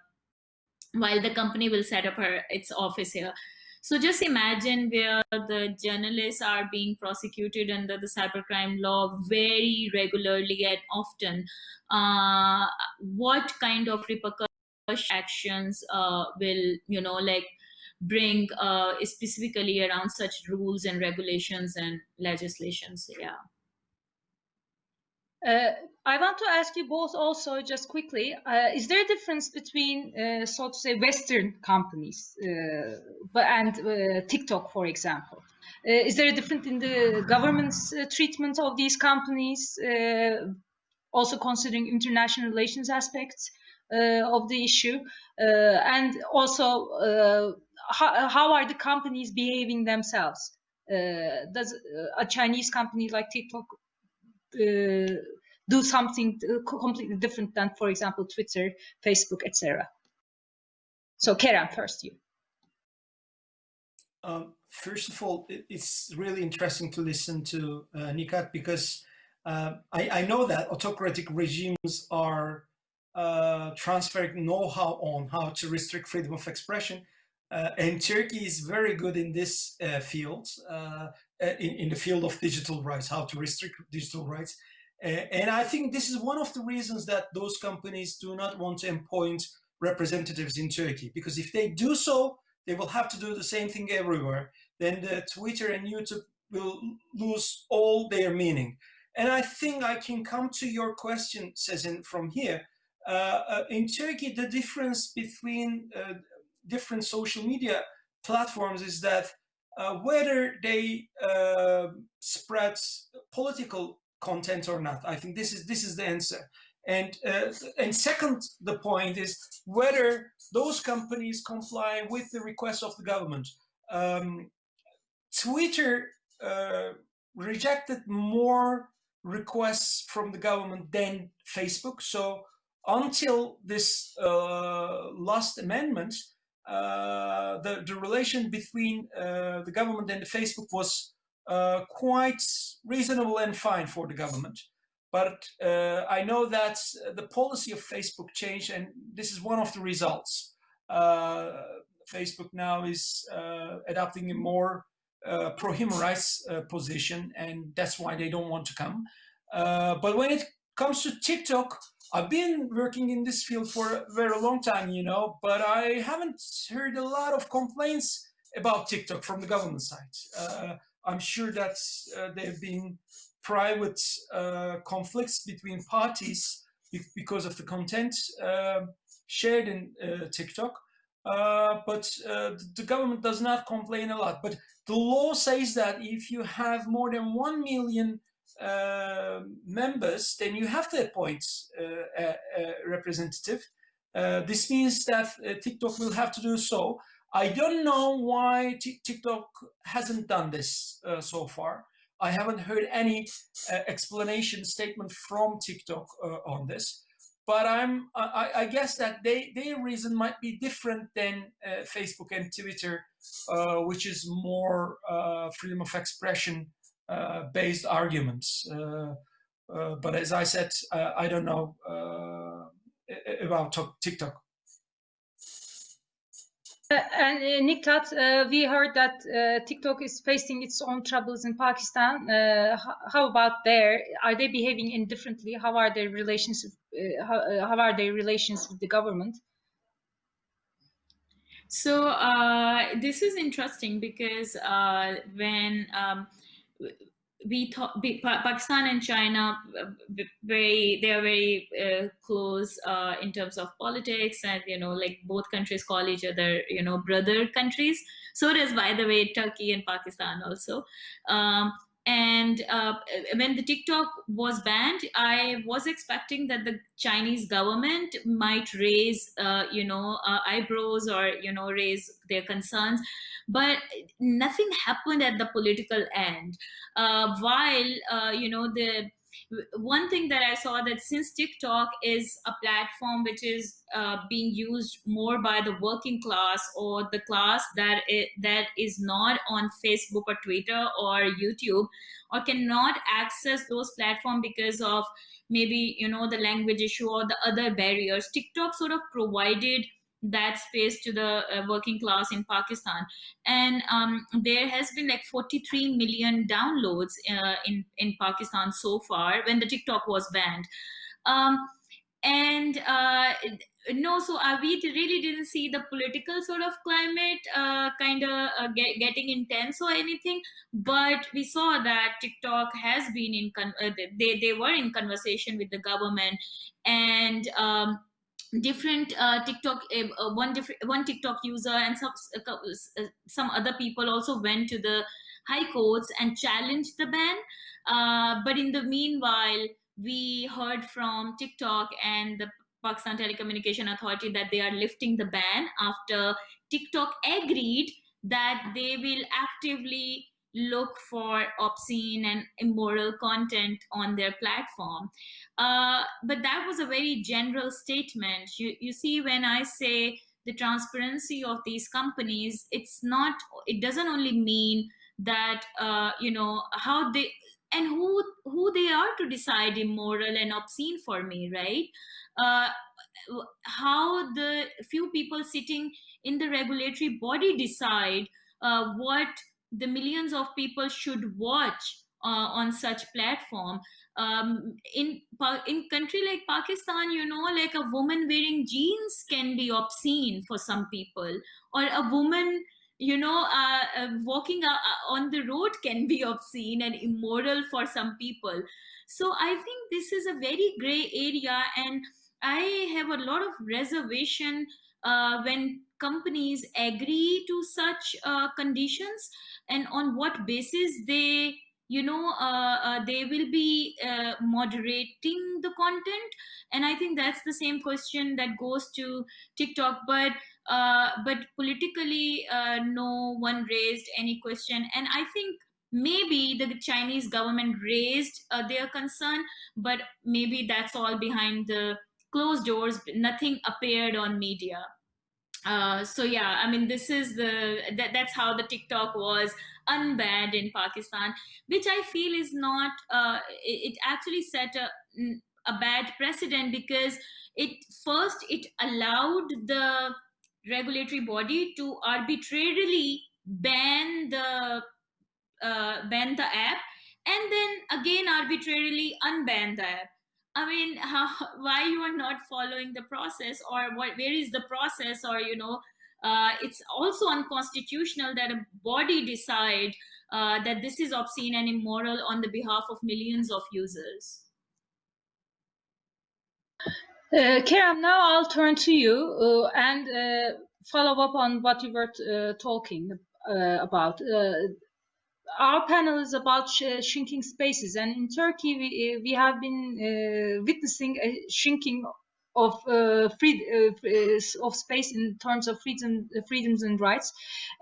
while the company will set up her its office here. So just imagine where the journalists are being prosecuted under the cybercrime law very regularly and often. Uh, what kind of repercussions? actions uh, will you know like bring uh, specifically around such rules and regulations and legislations yeah uh, I want to ask you both also just quickly, uh, is there a difference between, uh, so to say, Western companies uh, and uh, TikTok, for example? Uh, is there a difference in the government's treatment of these companies, also considering international relations aspects? Of the issue, and also how, how are the companies behaving themselves? does a Chinese company like TikTok do something completely different than, for example, Twitter, Facebook, etc. So, Kerem, first you. Um, first of all, it's really interesting to listen to uh, Nighat because uh, I, I, know that autocratic regimes are uh, transferring know-how on how to restrict freedom of expression. Uh, and Turkey is very good in this uh, field, uh, in, in, the field of digital rights, how to restrict digital rights. and I think this is one of the reasons that those companies do not want to appoint representatives in Turkey, because if they do so, they will have to do the same thing everywhere. Then the Twitter and YouTube will lose all their meaning. And I think I can come to your question, Sezin, from here. Uh, uh, in Turkey, the difference between uh, different social media platforms is that whether they spread political content or not. I think this is this is the answer. And uh, and second, the point is whether those companies comply with the request of the government. Um, Twitter uh, rejected more requests from the government than Facebook. So until this uh, last amendment, uh, the, the relation between uh, the government and Facebook was uh, quite reasonable and fine for the government. But uh, I know that the policy of Facebook changed, and this is one of the results. Uh, Facebook now is adopting a more pro-human rights position, and that's why they don't want to come. but when it comes to TikTok, I've been working in this field for a very long time, you know, but I haven't heard a lot of complaints about TikTok from the government side. Uh, I'm sure that uh, there have been private uh, conflicts between parties because of the content um, shared in uh, TikTok. Uh, but uh, the government does not complain a lot. But the law says that if you have more than 1 million uh, members, then you have to appoint uh, a, a, representative. Uh, this means that uh, TikTok will have to do so. I don't know why TikTok hasn't done this uh, so far. I haven't heard any explanation statement from TikTok on this but I'm I, I, guess that they their reason might be different than uh, Facebook and Twitter, uh, which is more uh, freedom of expression uh, based arguments. Uh, uh, but as I said, I don't know about TikTok. Uh, and uh, Nighat, uh, we heard that TikTok is facing its own troubles in Pakistan. how about there? Are they behaving indifferently? How are their relations? How, how, are their relations with the government? So this is interesting because when um, we Pakistan and China very they are very uh, close uh, in terms of politics and you know like both countries call each other you know brother countries. So does by the way Turkey and Pakistan also. Um, and uh, when the TikTok was banned, I was expecting that the Chinese government might raise, uh, you know, uh, eyebrows or you know raise their concerns, but nothing happened at the political end. Uh, while uh, you know the one thing that I saw that since TikTok is a platform which is uh, being used more by the working class or the class that it, that is not on Facebook or Twitter or YouTube or cannot access those platforms because of maybe you know the language issue or the other barriers, TikTok sort of provided that space to the uh, working class in Pakistan. And um, there has been like 43 million downloads uh, in, in Pakistan so far when the TikTok was banned. Um, and uh, no, so uh, we really didn't see the political sort of climate uh, kind of uh, get, getting intense or anything, but we saw that TikTok has been in, they, they were in conversation with the government and um, different uh, TikTok, uh, one different one TikTok user and some uh, some other people also went to the high courts and challenged the ban. Uh, but in the meanwhile, we heard from TikTok and the Pakistan Telecommunication Authority that they are lifting the ban after TikTok agreed that they will actively look for obscene and immoral content on their platform. Uh, but that was a very general statement. You, you see, when I say the transparency of these companies, it's not, it doesn't only mean that, uh, you know, how they, and who who they are to decide immoral and obscene for me right uh, how the few people sitting in the regulatory body decide uh, what the millions of people should watch uh, on such platform. Um, in in country like pakistan you know like a woman wearing jeans can be obscene for some people. Or a woman you know uh, uh, walking uh, uh, on the road can be obscene and immoral for some people. So i think this is a very gray area and i have a lot of reservation uh, when companies agree to such uh, conditions? And on what basis they you know uh, uh, they will be uh, moderating the content? And i think that's the same question that goes to tiktok. But uh, but politically uh, no one raised any question. And i think maybe the chinese government raised uh, their concern but maybe that's all behind the closed doors. Nothing appeared on media uh, so yeah, I mean, this is the that, that's how the TikTok was unbanned in Pakistan, which I feel is not. Uh, it, it actually set a a bad precedent because it first it allowed the regulatory body to arbitrarily ban the uh, ban the app and then again arbitrarily unban the app I mean, how, why you are not following the process, or what? Where is the process, or you know, uh, it's also unconstitutional that a body decide uh, that this is obscene and immoral on the behalf of millions of users. Uh, now I'll turn to you uh, and uh, follow up on what you were uh, talking uh, about. Uh, our panel is about sh shrinking spaces, and in Turkey, we uh, we have been uh, witnessing a shrinking of uh, free, uh, of space in terms of freedom, freedoms and rights,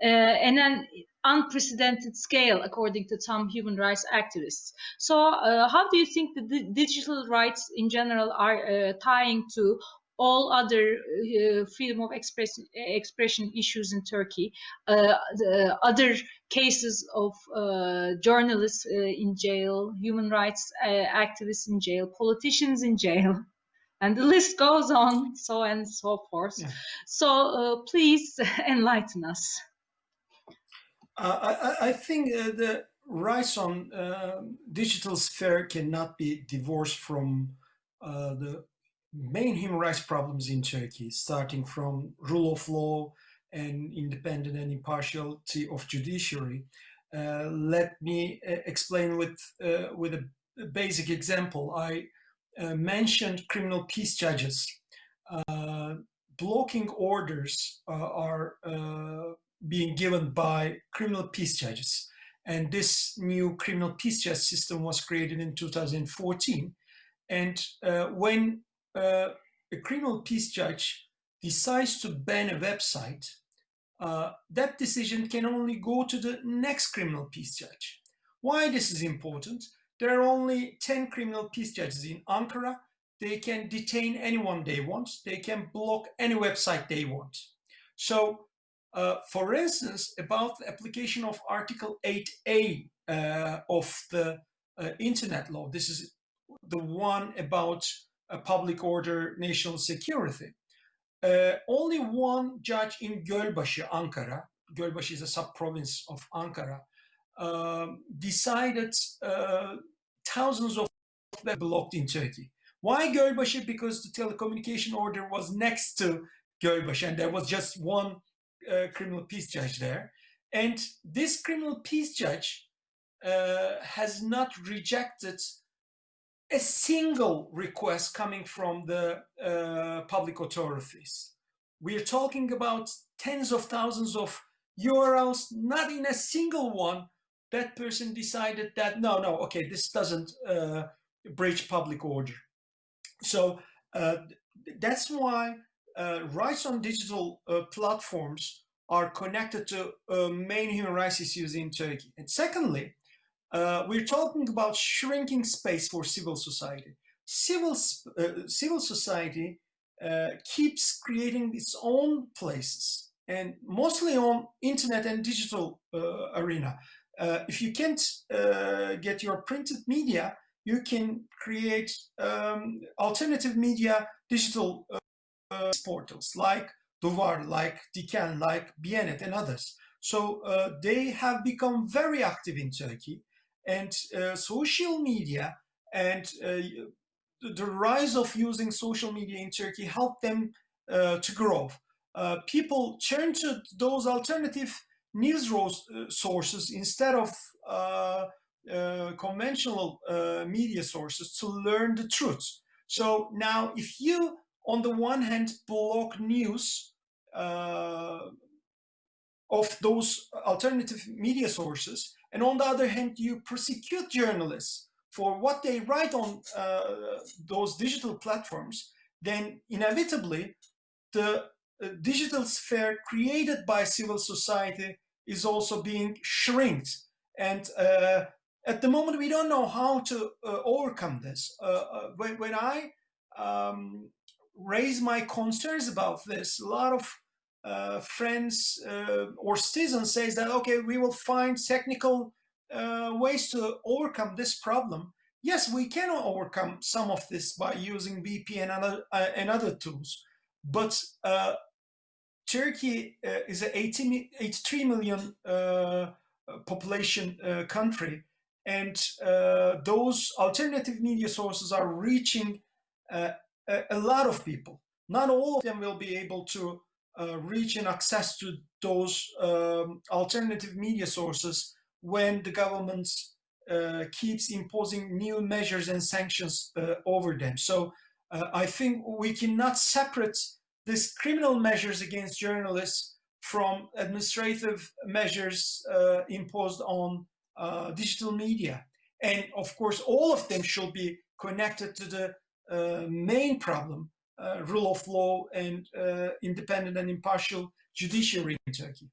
uh, and an unprecedented scale, according to some human rights activists. So, uh, how do you think the digital rights in general are tying to all other uh, freedom of expression, expression issues in Turkey, uh, other cases of uh, journalists uh, in jail, human rights uh, activists in jail, politicians in jail, and the list goes on, so and so forth. Yeah. So uh, please enlighten us. I, I, think the rights on digital sphere cannot be divorced from the main human rights problems in Turkey, starting from rule of law and independent and impartiality of judiciary. Uh, let me uh, explain with uh, with a, basic example. I uh, mentioned criminal peace judges. Uh, blocking orders are being given by criminal peace judges. And this new criminal peace judge system was created in 2014. And when a criminal peace judge decides to ban a website, uh, that decision can only go to the next criminal peace judge. Why this is important? There are only 10 criminal peace judges in Ankara. They can detain anyone they want. They can block any website they want. So, uh, for instance, about the application of Article 8A uh, of the uh, Internet law, this is the one about public order, national security. Uh, only one judge in Gölbaşı, Ankara, Gölbaşı is a sub-province of Ankara, um, decided uh, thousands of them blocked in Turkey. Why Gölbaşı? Because the telecommunication order was next to Gölbaşı and there was just one uh, criminal peace judge there. And this criminal peace judge uh, has not rejected a single request coming from the uh, public authorities. We're talking about tens of thousands of URLs, not in a single one that person decided that, no, no, okay, this doesn't uh, breach public order. So uh, that's why uh, rights on digital uh, platforms are connected to uh, main human rights issues in Turkey. And secondly, uh, we're talking about shrinking space for civil society. Civil, uh, civil society uh, keeps creating its own places and mostly on internet and digital uh, arena. Uh, if you can't uh, get your printed media, you can create um, alternative media digital portals like Duvar, like Diken, like Bianet and others. So they have become very active in Turkey and uh, social media and uh, the rise of using social media in Turkey helped them uh, to grow. people turn to those alternative news sources instead of uh, conventional uh, media sources to learn the truth. So now if you, on the one hand, block news uh, of those alternative media sources, and on the other hand, you persecute journalists for what they write on uh, those digital platforms, then inevitably the uh, digital sphere created by civil society is also being shrinked. And uh, at the moment, we don't know how to uh, overcome this. Uh, when, when, I um, raise my concerns about this, a lot of uh, friends uh, or citizens says that, okay, we will find technical uh, ways to overcome this problem. Yes, we can overcome some of this by using VPN and other, uh, and other tools, but uh, Turkey uh, is an 80, 83 million population country, and those alternative media sources are reaching a, a lot of people. Not all of them will be able to uh, reach and access to those um, alternative media sources when the government uh, keeps imposing new measures and sanctions uh, over them. So uh, I think we cannot separate these criminal measures against journalists from administrative measures uh, imposed on uh, digital media. And of course, all of them should be connected to the main problem rule of law and uh, independent and impartial judiciary in Turkey.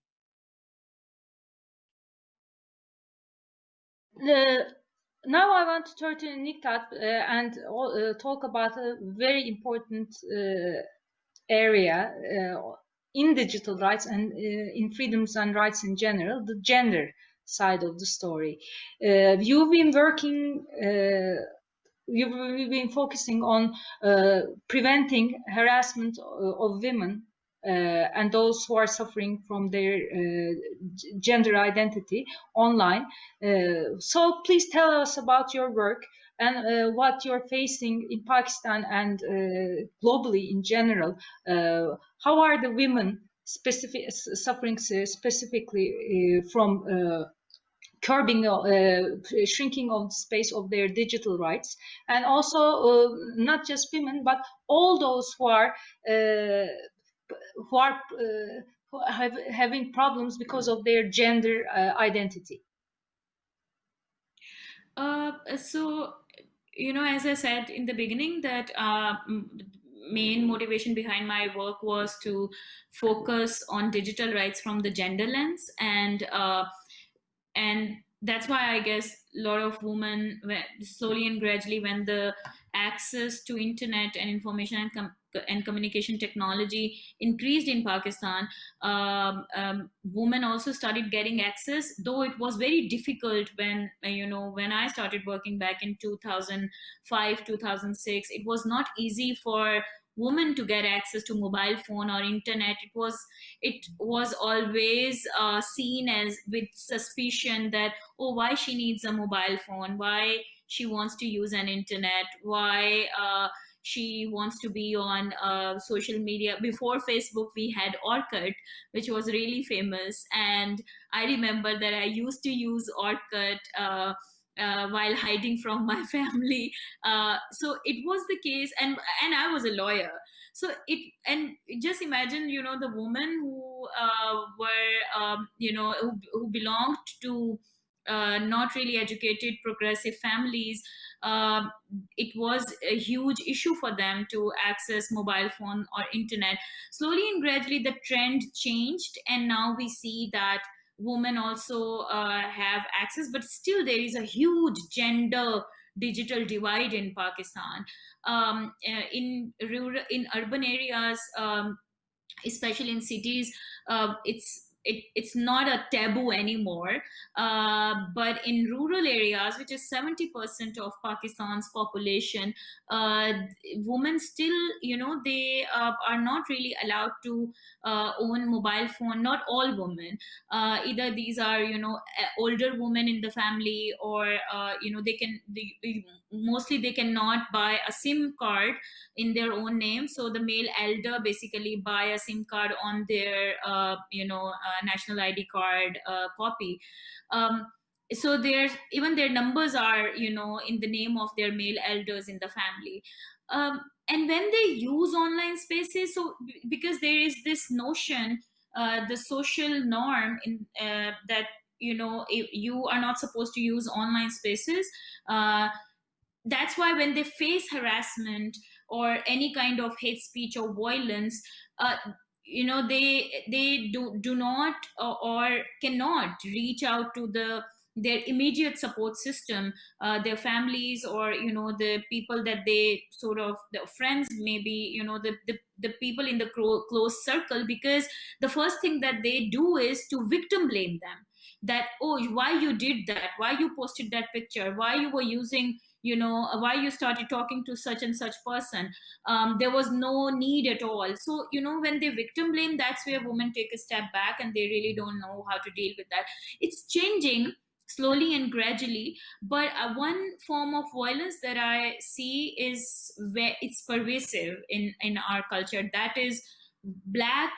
now I want to turn to Nighat uh, and uh, talk about a very important uh, area uh, in digital rights and in freedoms and rights in general, the gender side of the story. you've been working we've been focusing on uh, preventing harassment uh, of women uh, and those who are suffering from their uh, gender identity online. Uh, so please tell us about your work and uh, what you're facing in Pakistan and globally in general. how are the women specific, suffering specifically from curbing, uh, shrinking of space of their digital rights, and also uh, not just women, but all those who are uh, who are uh, who have, having problems because of their gender uh, identity. so, you know, as I said in the beginning, that main motivation behind my work was to focus on digital rights from the gender lens and uh, and that's why I guess a lot of women slowly and gradually when the access to internet and information and, com and communication technology increased in Pakistan, um, um, women also started getting access, though it was very difficult when, you know, when I started working back in 2005, 2006, it was not easy for women to get access to mobile phone or internet. It was it was always uh, seen as with suspicion that oh why she needs a mobile phone? Why she wants to use an internet? Why uh, she wants to be on uh, social media? Before facebook we had orkut which was really famous. And i remember that i used to use orkut uh, while hiding from my family. Uh, so it was the case, and and I was a lawyer. So it and just imagine, you know, the women who uh, were, um, you know, who, who belonged to uh, not really educated progressive families uh, it was a huge issue for them to access mobile phone or internet slowly and gradually the trend changed and now we see that women also uh, have access but still there is a huge gender digital divide in pakistan. Um, uh, in rural in urban areas um, especially in cities uh, it's it, it's not a taboo anymore. Uh, but in rural areas, which is 70% of Pakistan's population, uh, women still, you know, they uh, are not really allowed to uh, own mobile phone. Not all women. Uh, either these are, you know, older women in the family or, uh, you know, they can, they, mostly they cannot buy a SIM card in their own name. So the male elder basically buy a SIM card on their, you know, national ID card uh, copy. Um, so there's even their numbers are you know in the name of their male elders in the family. Um, and when they use online spaces, so because there is this notion, uh, the social norm in uh, that you know you are not supposed to use online spaces. Uh, that's why when they face harassment or any kind of hate speech or violence, uh, you know they they do do not uh, or cannot reach out to the their immediate support system uh, their families or you know the people that they sort of the friends maybe you know the the, the people in the close circle because the first thing that they do is to victim blame them that oh why you did that? Why you posted that picture? Why you were using you know why you started talking to such and such person? Um, there was no need at all. So you know when they victim blame that's where women take a step back and they really don't know how to deal with that. It's changing slowly and gradually but uh, one form of violence that i see is where it's pervasive in in our culture. That is black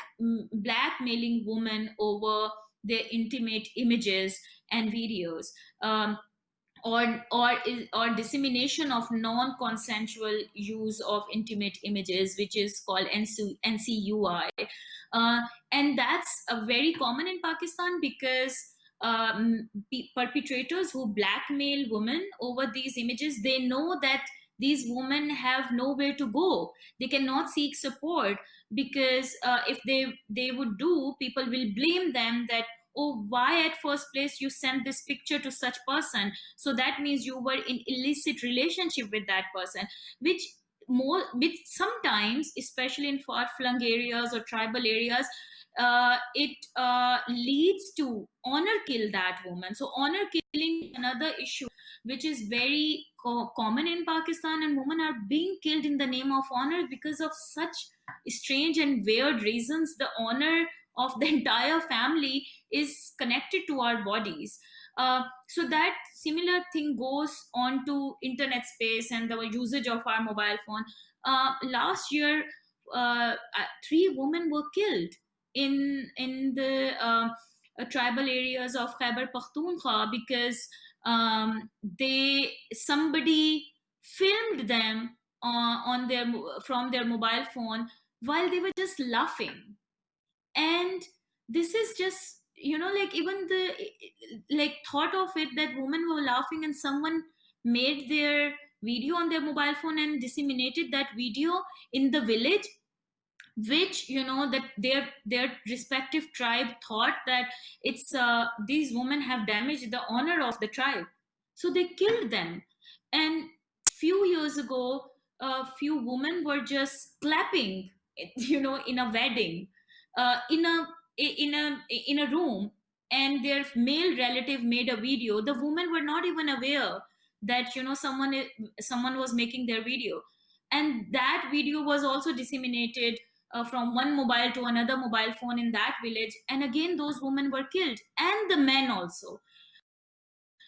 blackmailing women over their intimate images and videos um, or or or dissemination of non-consensual use of intimate images, which is called NC, NCUI, uh, and that's uh, very common in Pakistan because um, perpetrators who blackmail women over these images, they know that these women have nowhere to go. They cannot seek support because uh, if they they would do people will blame them that oh why at first place you sent this picture to such person? So that means you were in illicit relationship with that person which more with sometimes especially in far flung areas or tribal areas uh, it uh, leads to honor kill that woman. So honor killing another issue which is very co common in pakistan and women are being killed in the name of honor because of such strange and weird reasons. The honor of the entire family is connected to our bodies. Uh, so that similar thing goes on to internet space and the usage of our mobile phone. Uh, last year uh, uh three women were killed in in the um, uh, tribal areas of Khyber Pakhtunkhwa because um, they somebody filmed them uh, on their from their mobile phone while they were just laughing. And this is just you know like even the like thought of it that women were laughing and someone made their video on their mobile phone and disseminated that video in the village which you know that their their respective tribe thought that it's uh, these women have damaged the honor of the tribe. So they killed them. And few years ago a few women were just clapping you know in a wedding uh, in a in a in a room and their male relative made a video. The women were not even aware that you know someone someone was making their video. And that video was also disseminated uh, from one mobile to another mobile phone in that village. And again those women were killed. And the men also.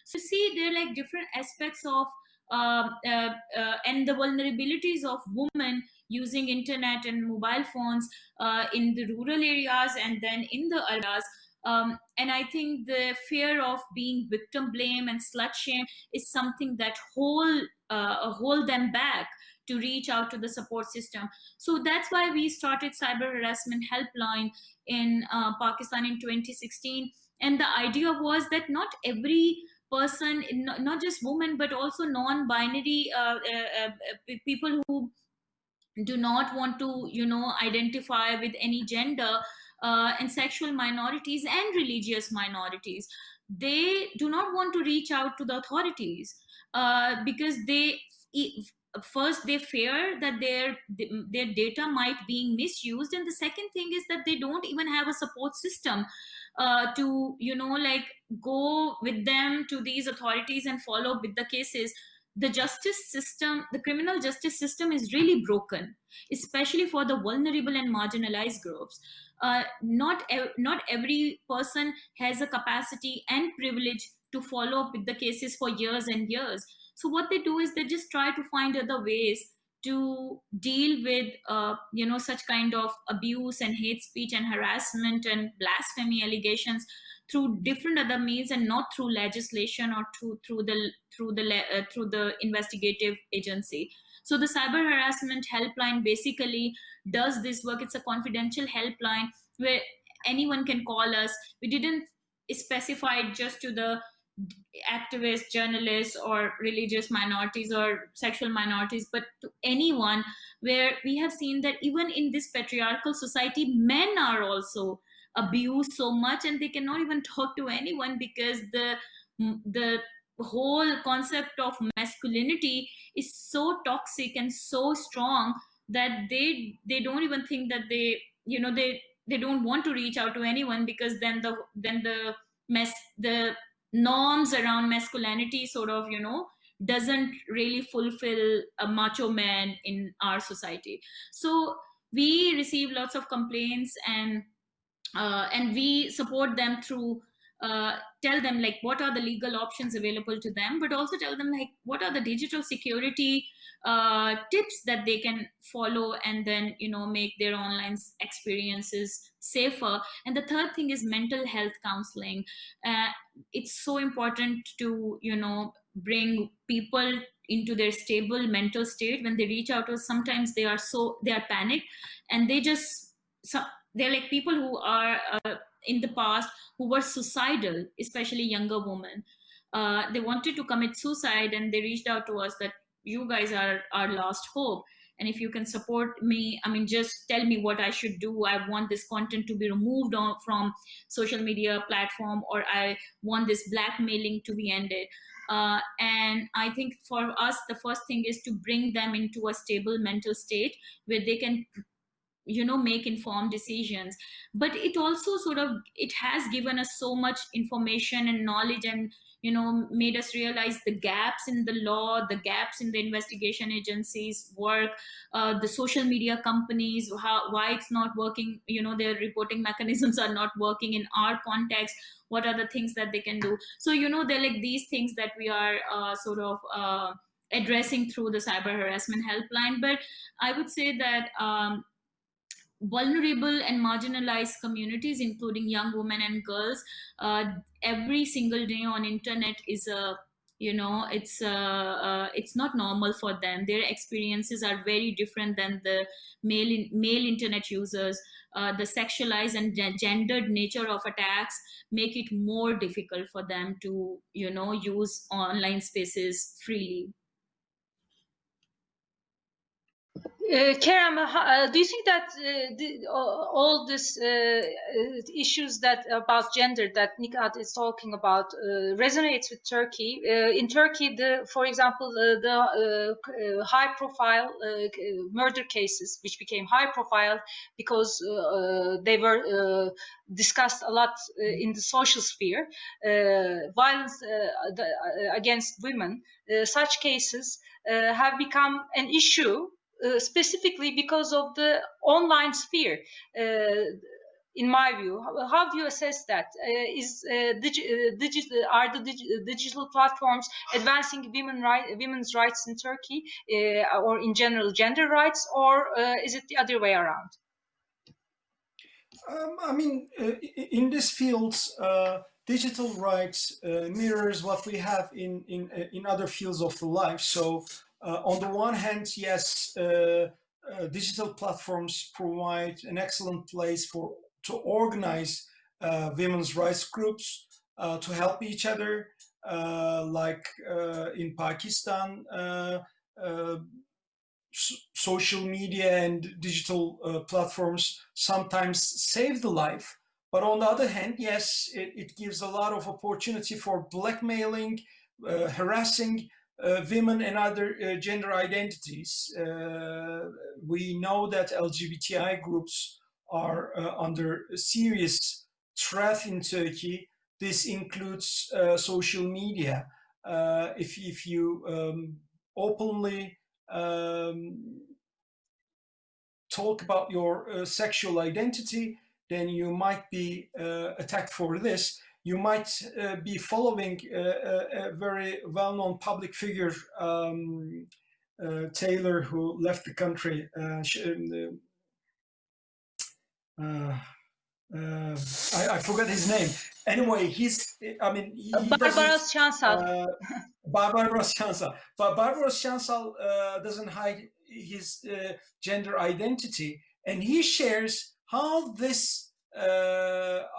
So see there are like different aspects of uh, uh, uh, and the vulnerabilities of women using internet and mobile phones uh, in the rural areas and then in the areas. Um, and I think the fear of being victim blame and slut shame is something that hold uh, hold them back to reach out to the support system. So that's why we started cyber harassment helpline in uh, Pakistan in 2016. And the idea was that not every person, not just women, but also non-binary uh, uh, uh, people who do not want to, you know, identify with any gender uh, and sexual minorities and religious minorities they do not want to reach out to the authorities uh, because they first they fear that their their data might being misused. And the second thing is that they don't even have a support system uh, to you know like go with them to these authorities and follow up with the cases. The justice system the criminal justice system is really broken especially for the vulnerable and marginalized groups. Uh, not ev- not every person has a capacity and privilege to follow up with the cases for years and years so what they do is they just try to find other ways to deal with uh, you know such kind of abuse and hate speech and harassment and blasphemy allegations through different other means and not through legislation or through through the through the uh, through the investigative agency. So the cyber harassment helpline basically does this work. It's a confidential helpline where anyone can call us. We didn't specify just to the activists, journalists, or religious minorities or sexual minorities, but to anyone where we have seen that even in this patriarchal society, men are also abused so much and they cannot even talk to anyone because the the whole concept of masculinity is so toxic and so strong that they they don't even think that they you know they they don't want to reach out to anyone because then the then the mess the norms around masculinity sort of you know doesn't really fulfill a macho man in our society. So we receive lots of complaints and uh, and we support them through uh, tell them like what are the legal options available to them but also tell them like what are the digital security uh, tips that they can follow and then you know make their online experiences safer. And the third thing is mental health counseling. Uh, it's so important to you know bring people into their stable mental state. When they reach out to us sometimes they are so they are panicked and they just so they're like people who are uh, in the past who were suicidal especially younger women uh, they wanted to commit suicide and they reached out to us that you guys are our last hope. And if you can support me i mean just tell me what i should do. I want this content to be removed on, from social media platform or i want this blackmailing to be ended. Uh, and i think for us the first thing is to bring them into a stable mental state where they can you know make informed decisions. But it also sort of it has given us so much information and knowledge and you know made us realize the gaps in the law the gaps in the investigation agencies work uh, the social media companies how why it's not working you know their reporting mechanisms are not working in our context what are the things that they can do. So you know they're like these things that we are uh, sort of uh, addressing through the cyber harassment helpline. But i would say that um, vulnerable and marginalized communities, including young women and girls, uh, every single day on internet is a you know it's uh, uh, it's not normal for them. Their experiences are very different than the male in, male internet users. Uh, the sexualized and gendered nature of attacks make it more difficult for them to you know use online spaces freely Uh, Kerem, uh, uh, do you think that uh, the, all these uh, uh, issues that about gender that Nighat is talking about uh, resonates with Turkey? Uh, in Turkey, the, for example, uh, the high-profile murder cases, which became high-profile because they were discussed a lot in the social sphere, violence the, against women, such cases have become an issue uh, specifically because of the online sphere. Uh, in my view, how, do you assess that? Uh, is digi digi are the digi digital platforms advancing women women's rights in Turkey, or in general gender rights, or is it the other way around? Um, I mean, in this field, digital rights uh, mirrors what we have in in in other fields of the life. So uh, on the one hand, yes, uh, uh, digital platforms provide an excellent place for to organize women's rights groups to help each other, like in Pakistan, social media and digital uh, platforms sometimes save the life. But on the other hand, yes, it, it gives a lot of opportunity for blackmailing, uh, harassing, uh, women and other uh, gender identities. Uh, we know that LGBTI groups are uh, under serious threat in Turkey. This includes uh, social media. Uh, if, if you um, openly um, talk about your sexual identity, then you might be attacked for this you might uh, be following a, a, very well-known public figure, um, uh, Taylor, who left the country. Uh, um, uh, uh, I, I, forgot his name. Anyway, he's, I mean, he, he Barbaros Şansal. Uh, Barbaros Şansal. But Barbaros Şansal doesn't hide his gender identity, and he shares how this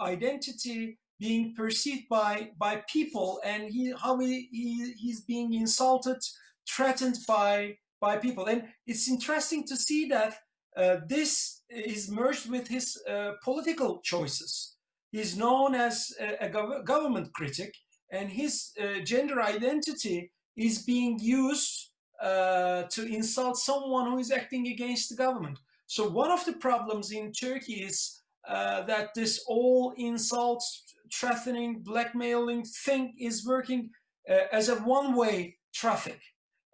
identity being perceived by by people and he how he, he he's being insulted threatened by by people. And it's interesting to see that uh, this is merged with his uh, political choices. He's known as a, a gov government critic and his uh, gender identity is being used uh, to insult someone who is acting against the government. So one of the problems in turkey is uh, that this all insults threatening, blackmailing thing is working uh, as a one-way traffic.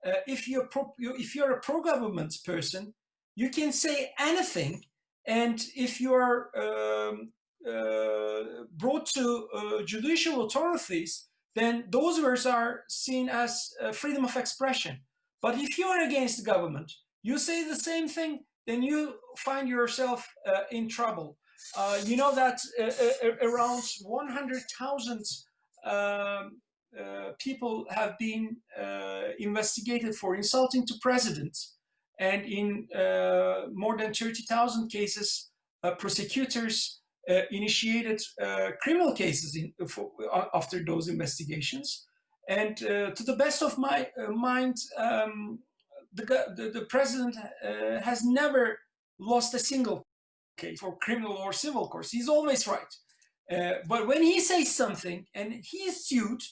Uh, if you're pro, if you're a pro-government person, you can say anything, and if you are um, uh, brought to uh, judicial authorities, then those words are seen as uh, freedom of expression. But if you are against the government, you say the same thing, then you find yourself uh, in trouble. Uh, you know that uh, uh around 100,000 um, uh, people have been uh, investigated for insulting to presidents. And in more than 30,000 cases, prosecutors initiated criminal cases in, for, after those investigations. And to the best of my mind, um, the, the, the, president has never lost a single case for criminal or civil course. He's always right. Uh, but when he says something and he's sued,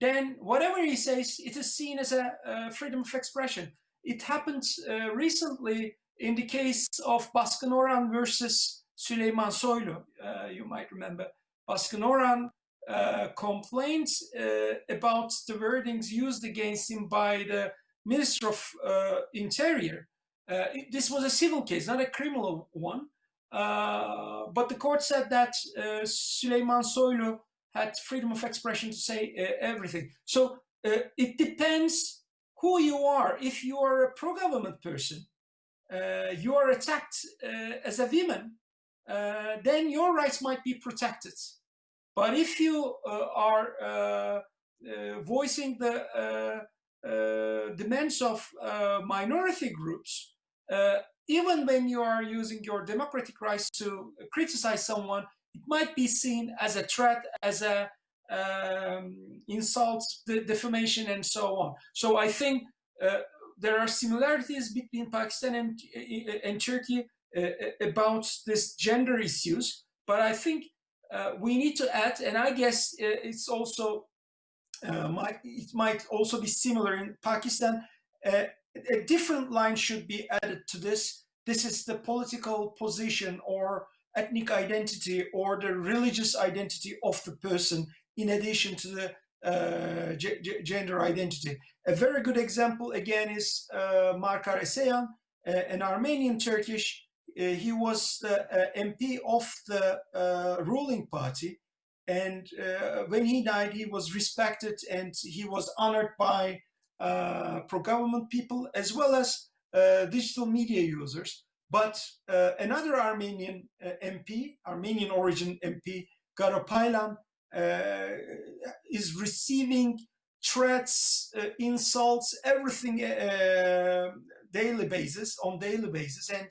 then whatever he says, it is seen as a, a freedom of expression. It happened uh, recently in the case of Baskın Oran versus Süleyman Soylu. Uh, you might remember Baskın Oran uh, complained uh, about the wordings used against him by the Minister of uh, Interior. this was a civil case, not a criminal one. Uh, but the court said that uh, Süleyman Soylu had freedom of expression to say uh, everything. So uh, it depends who you are. If you are a pro-government person, uh, you are attacked uh, as a woman, uh, then your rights might be protected. But if you uh, are uh, voicing the demands of minority groups, even when you are using your democratic rights to criticize someone, it might be seen as a threat, as a um, insult, de defamation, and so on. So I think uh, there are similarities between Pakistan and, and Turkey uh, about this gender issues, but I think uh, we need to add, and I guess uh, it's also uh, might, it might also be similar in Pakistan. Uh, a different line should be added to this. This is the political position or ethnic identity or the religious identity of the person in addition to the uh, gender identity. A very good example again is uh, Markar Esayan, uh, an Armenian Turkish. Uh, he was the uh, MP of the uh, ruling party. And when he died, he was respected and he was honored by pro-government people as well as digital media users. But another Armenian MP, Armenian origin MP, Garo Paylan, uh, is receiving threats, uh, insults, everything uh, daily basis, on daily basis. And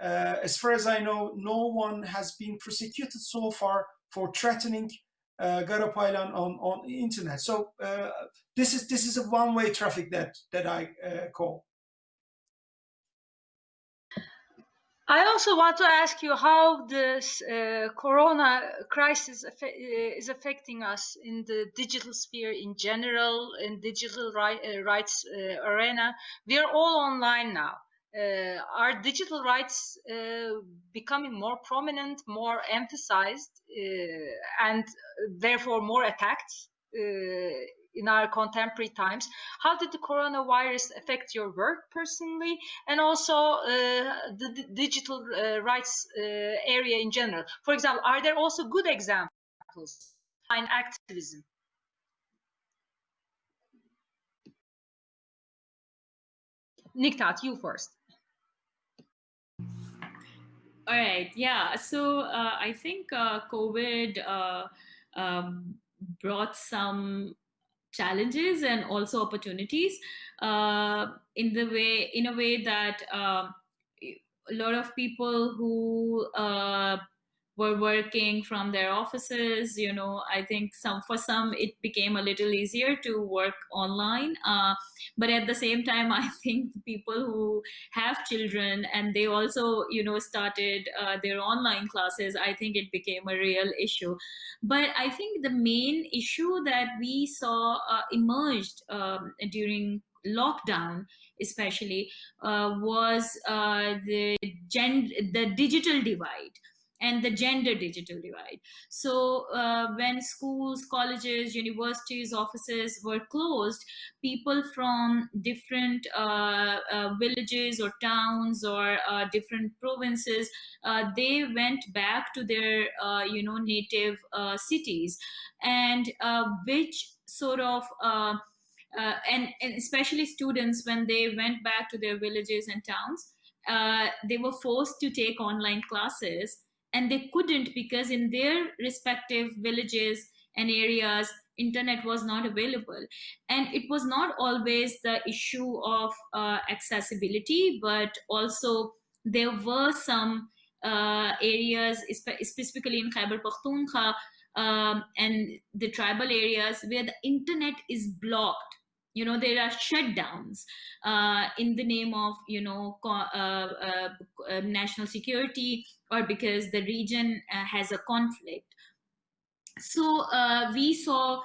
as far as I know, no one has been prosecuted so far for threatening uh, Garo Paylan on on internet. So uh, this is this is a one way traffic that that I uh, call. I also want to ask you how this uh, corona crisis uh, is affecting us in the digital sphere in general, in digital uh, rights arena. We are all online now. Uh, are digital rights uh, becoming more prominent, more emphasized, and therefore more attacked in our contemporary times. How did the coronavirus affect your work personally and also uh, the, digital uh, rights uh, area in general? For example, are there also good examples in activism? Nighat, you first. All right. Yeah. So uh, I think uh, COVID uh, um, brought some challenges and also opportunities uh, in the way in a way that uh, a lot of people who uh, were working from their offices you know i think some for some it became a little easier to work online uh, but at the same time i think people who have children and they also you know started uh, their online classes i think it became a real issue. But i think the main issue that we saw uh, emerged um, during lockdown especially uh, was uh, the gen- the digital divide and the gender digital divide. So uh, when schools, colleges, universities, offices were closed, people from different uh, uh, villages or towns or uh, different provinces, uh, they went back to their uh, you know native cities, and which sort of and, and especially students when they went back to their villages and towns. they were forced to take online classes and they couldn't because in their respective villages and areas internet was not available. And it was not always the issue of uh, accessibility but also there were some uh, areas specifically in Khyber Pakhtunkhwa um, and the tribal areas where the internet is blocked you know there are shutdowns uh, in the name of you know uh, uh, uh, national security or because the region uh, has a conflict. So uh, we saw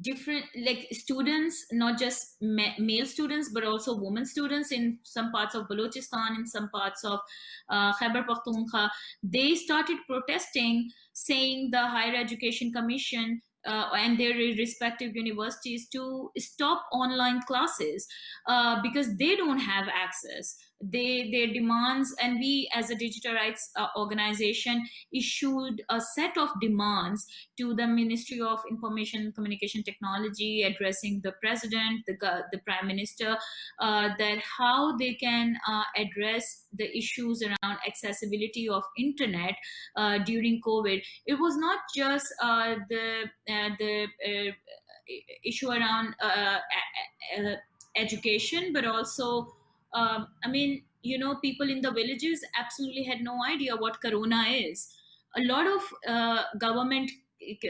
different like students not just ma male students but also women students in some parts of balochistan in some parts of uh, khyber pakhtunkhwa. They started protesting saying the higher education commission uh, and their respective universities to stop online classes uh, because they don't have access they their demands and we as a digital rights uh, organization issued a set of demands to the ministry of information communication technology addressing the president the, the prime minister uh, that how they can uh, address the issues around accessibility of internet uh, during covid. It was not just uh, the uh, the issue around education but also um, I mean, you know, people in the villages absolutely had no idea what corona is. A lot of uh, government,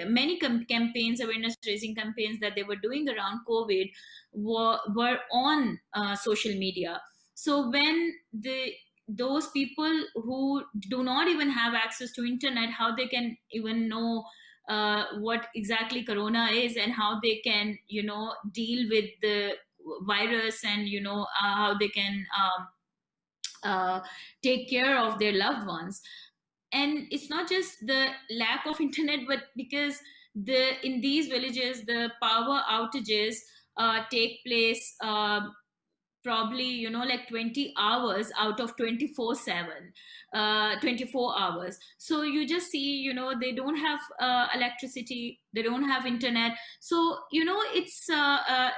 many campaigns, awareness raising campaigns that they were doing around COVID were, were on uh, social media. So when the those people who do not even have access to internet, how they can even know uh, what exactly corona is and how they can, you know, deal with the virus and you know uh, how they can um, uh, take care of their loved ones. And it's not just the lack of internet but because the in these villages the power outages uh, take place um, probably you know like 20 hours out of 24 7 uh, 24 hours. So you just see you know they don't have uh, electricity they don't have internet. So you know it's uh, uh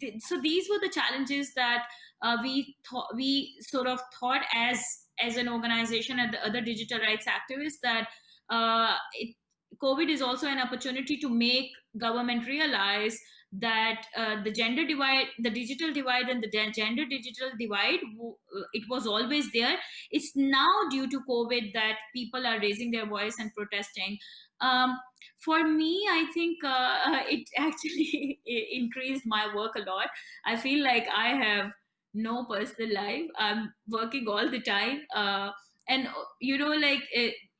th- so these were the challenges that uh, we thought we sort of thought as as an organization and the other digital rights activists that uh, it, covid is also an opportunity to make government realize that uh, the gender divide the digital divide and the gender digital divide uh, it was always there. It's now due to covid that people are raising their voice and protesting. Um, for me i think uh, it actually increased my work a lot. I feel like i have no personal life. I'm working all the time uh, and you know like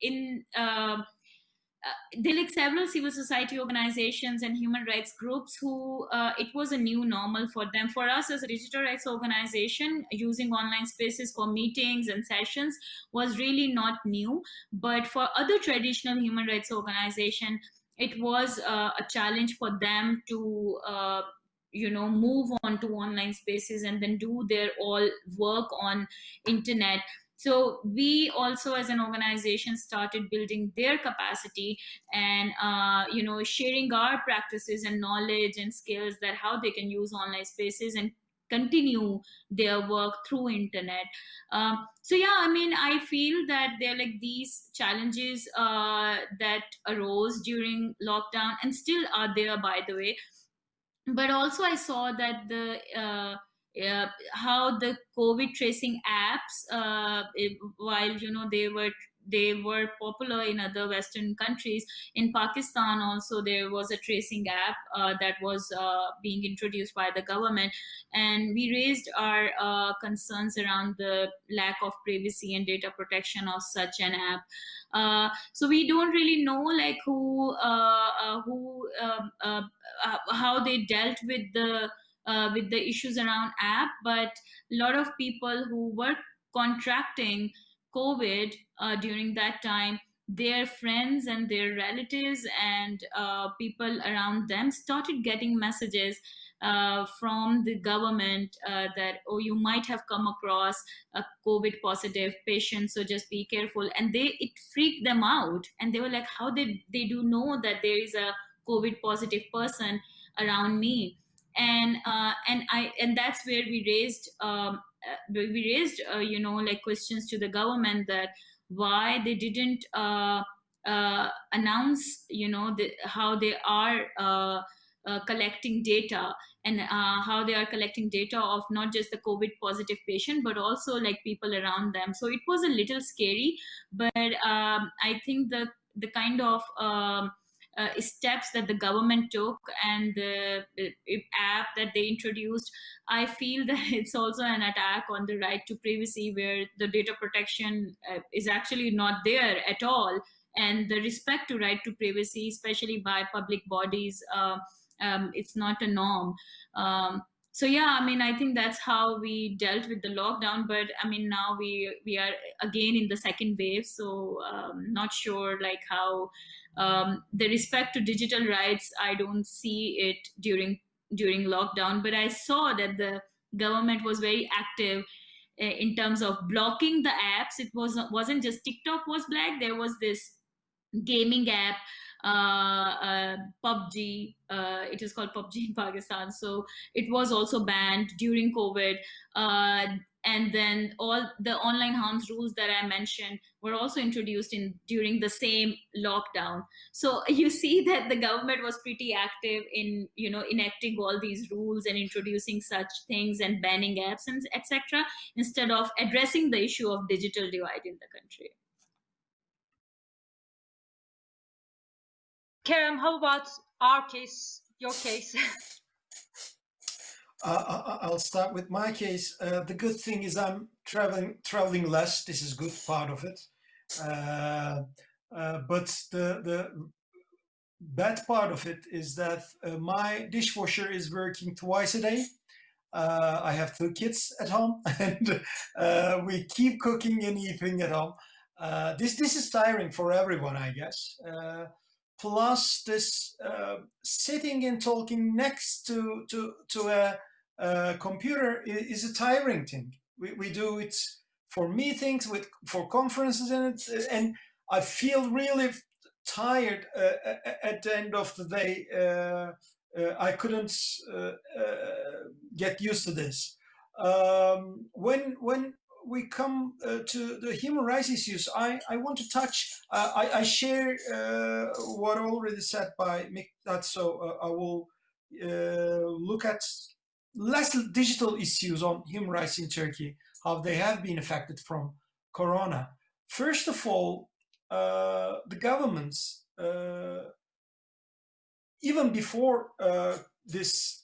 in um, uh, there like several civil society organizations and human rights groups who uh, it was a new normal for them. For us as a digital rights organization using online spaces for meetings and sessions was really not new. But for other traditional human rights organization it was uh, a challenge for them to uh, you know move on to online spaces and then do their all work on internet so we also as an organization started building their capacity and uh, you know sharing our practices and knowledge and skills that how they can use online spaces and continue their work through internet. Um, so yeah i mean i feel that there are like these challenges uh, that arose during lockdown and still are there by the way. But also i saw that the uh, uh, how the COVID tracing apps, uh, it, while you know they were they were popular in other Western countries. In Pakistan, also there was a tracing app uh, that was uh, being introduced by the government, and we raised our uh, concerns around the lack of privacy and data protection of such an app. Uh, so we don't really know like who who um, how they dealt with the uh, with the issues around app but a lot of people who were contracting covid uh, during that time their friends and their relatives and uh, people around them started getting messages uh, from the government uh, that oh you might have come across a covid positive patient so just be careful. And they it freaked them out. And they were like how did they do know that there is a covid positive person around me and uh, and I and that's where we raised um, uh, we raised uh, you know like questions to the government that why they didn't uh, uh, announce you know the, how they are uh, collecting data and how they are collecting data of not just the covid positive patient but also like people around them. So it was a little scary but um, i think the the kind of um, uh, steps that the government took and the, the, app that they introduced, I feel that it's also an attack on the right to privacy, where the data protection uh, is actually not there at all, and the respect to right to privacy, especially by public bodies, uh, um, it's not a norm. Um, so yeah i mean i think that's how we dealt with the lockdown but i mean now we we are again in the second wave so um, not sure like how um, the respect to digital rights i don't see it during during lockdown but i saw that the government was very active in terms of blocking the apps. It was wasn't just TikTok was black. There was this gaming app PUBG. Uh, it is called PUBG in Pakistan. So it was also banned during COVID. Uh, and then all the online harms rules that I mentioned were also introduced in during the same lockdown. So you see that the government was pretty active in you know enacting all these rules and introducing such things and banning apps and etc. Instead of addressing the issue of digital divide in the country. Kerem, how about our case, your case? uh, I'll start with my case. Uh, the good thing is I'm traveling traveling less. This is good part of it. Uh, uh but the the bad part of it is that uh, my dishwasher is working twice a day. Uh, I have two kids at home, and we keep cooking and eating at home. this this is tiring for everyone, I guess plus this uh, sitting and talking next to to to a, a computer is a tiring thing. We, we do it for meetings, with for conferences, and and I feel really tired uh, at the end of the day. Uh, uh I couldn't uh, uh, get used to this. Um, when when we come uh, to the human rights issues, I, I want to touch, uh, I, I, share uh, what already said by Nighat, so uh, I will uh, look at less digital issues on human rights in Turkey, how they have been affected from Corona. First of all, the governments, even before this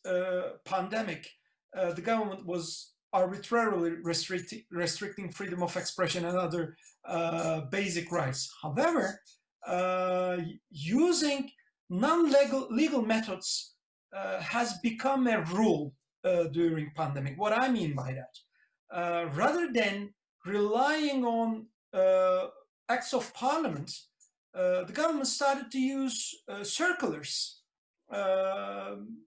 pandemic, the government was arbitrarily restricting, restricting freedom of expression and other uh, basic rights. However, uh, using non-legal legal methods uh, has become a rule uh, during pandemic. What I mean by that, uh, rather than relying on uh, acts of parliament, the government started to use circulars um,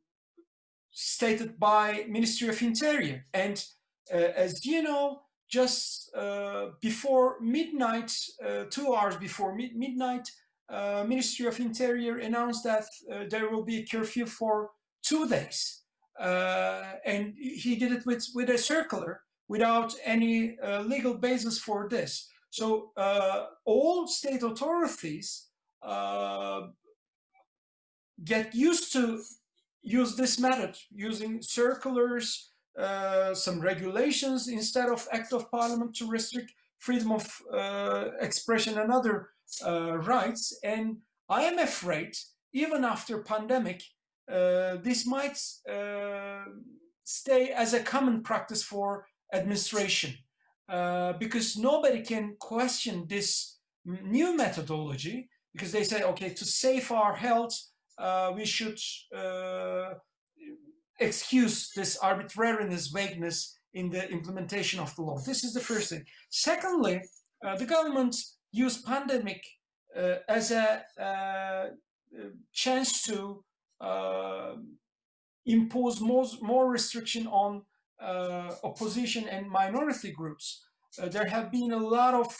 stated by Ministry of Interior. And uh, as you know, just uh, before midnight, uh, two hours before mid midnight, uh, Ministry of Interior announced that uh, there will be a curfew for two days. Uh, and he did it with, with a circular without any legal basis for this. So all state authorities get used to use this method using circulars, uh, some regulations instead of act of parliament to restrict freedom of uh, expression and other uh, rights. And I am afraid, even after pandemic, uh, this might uh, stay as a common practice for administration uh, because nobody can question this new methodology because they say, okay, to save our health, we should uh, excuse this arbitrariness, vagueness in the implementation of the law. This is the first thing. Secondly, uh, the government used pandemic uh, as a uh, chance to uh, impose more, more restriction on opposition and minority groups. there have been a lot of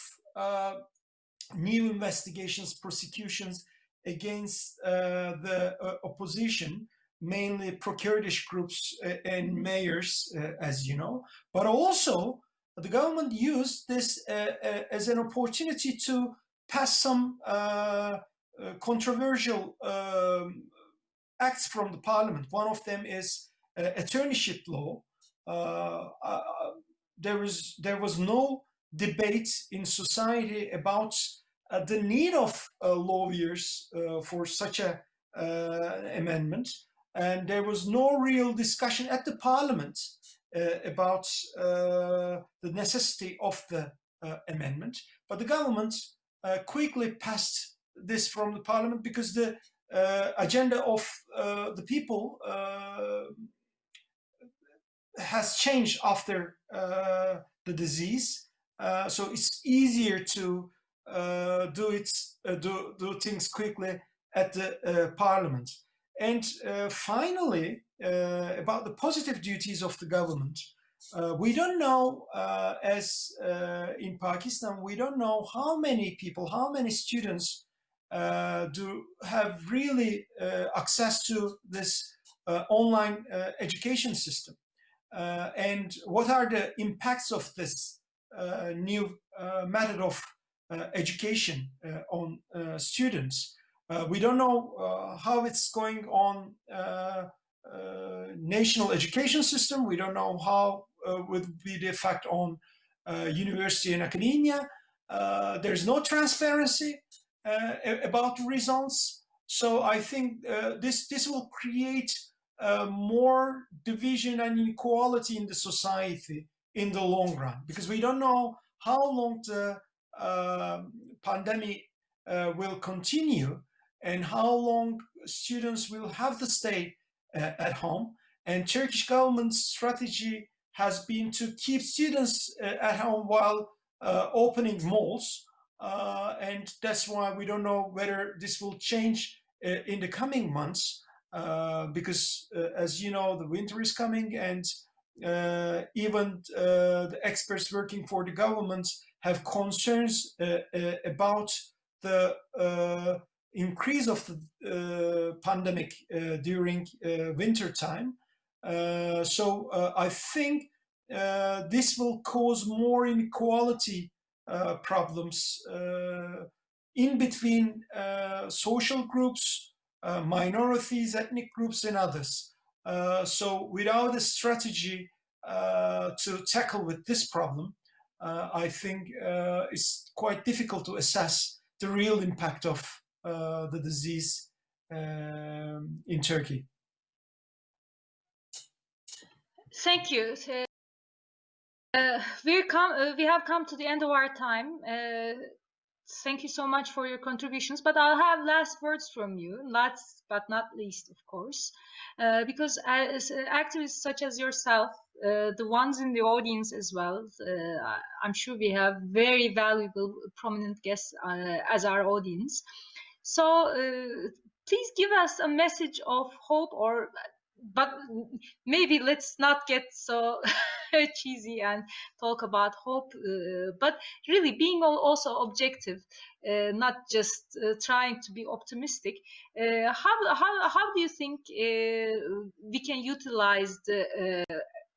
new investigations, prosecutions against uh, the uh, opposition, mainly pro-Kurdish groups uh, and mayors, as you know, but also the government used this as an opportunity to pass some controversial um, acts from the parliament. One of them is uh, attorneyship law. Uh, uh, there was there was no debate in society about the need of uh, lawyers uh, for such a amendment, and there was no real discussion at the parliament about the necessity of the amendment. But the government quickly passed this from the parliament because the uh, agenda of uh, the people uh, has changed after the disease. so it's easier to uh, do it uh, do do things quickly at the uh, parliament. And finally, about the positive duties of the government, Uh, we don't know, uh, as uh, in Pakistan, we don't know how many people, how many students uh, do have really uh, access to this uh, online education system. and what are the impacts of this new method of Uh, education uh, on uh, students? we don't know how it's going on uh, national education system. We don't know how uh, would be the effect on uh, university and academia. there's no transparency about the results. So I think this, this will create more division and inequality in the society in the long run because we don't know how long the uh, pandemic uh, will continue and how long students will have to stay uh, at home. And Turkish government's strategy has been to keep students uh, at home while uh, opening malls. and that's why we don't know whether this will change in the coming months. because as you know, the winter is coming and uh, even uh, the experts working for the government have concerns uh, uh about the uh, increase of the uh, pandemic uh, during uh, winter time. Uh, so I think this will cause more inequality problems in between social groups, minorities, ethnic groups, and others. so without a strategy to tackle with this problem, uh, I think uh, it's quite difficult to assess the real impact of uh, the disease um, in Turkey. Thank you. Uh, we come. Uh, we have come to the end of our time. Uh, thank you so much for your contributions. But I'll have last words from you. Last but not least, of course, because as activists such as yourself, uh, the ones in the audience as well, I'm sure we have very valuable, prominent guests as our audience. So uh, please give us a message of hope or but maybe let's not get so cheesy and talk about hope uh, but really being also objective uh, not just uh, trying to be optimistic uh, how, how, how do you think uh, we can utilize the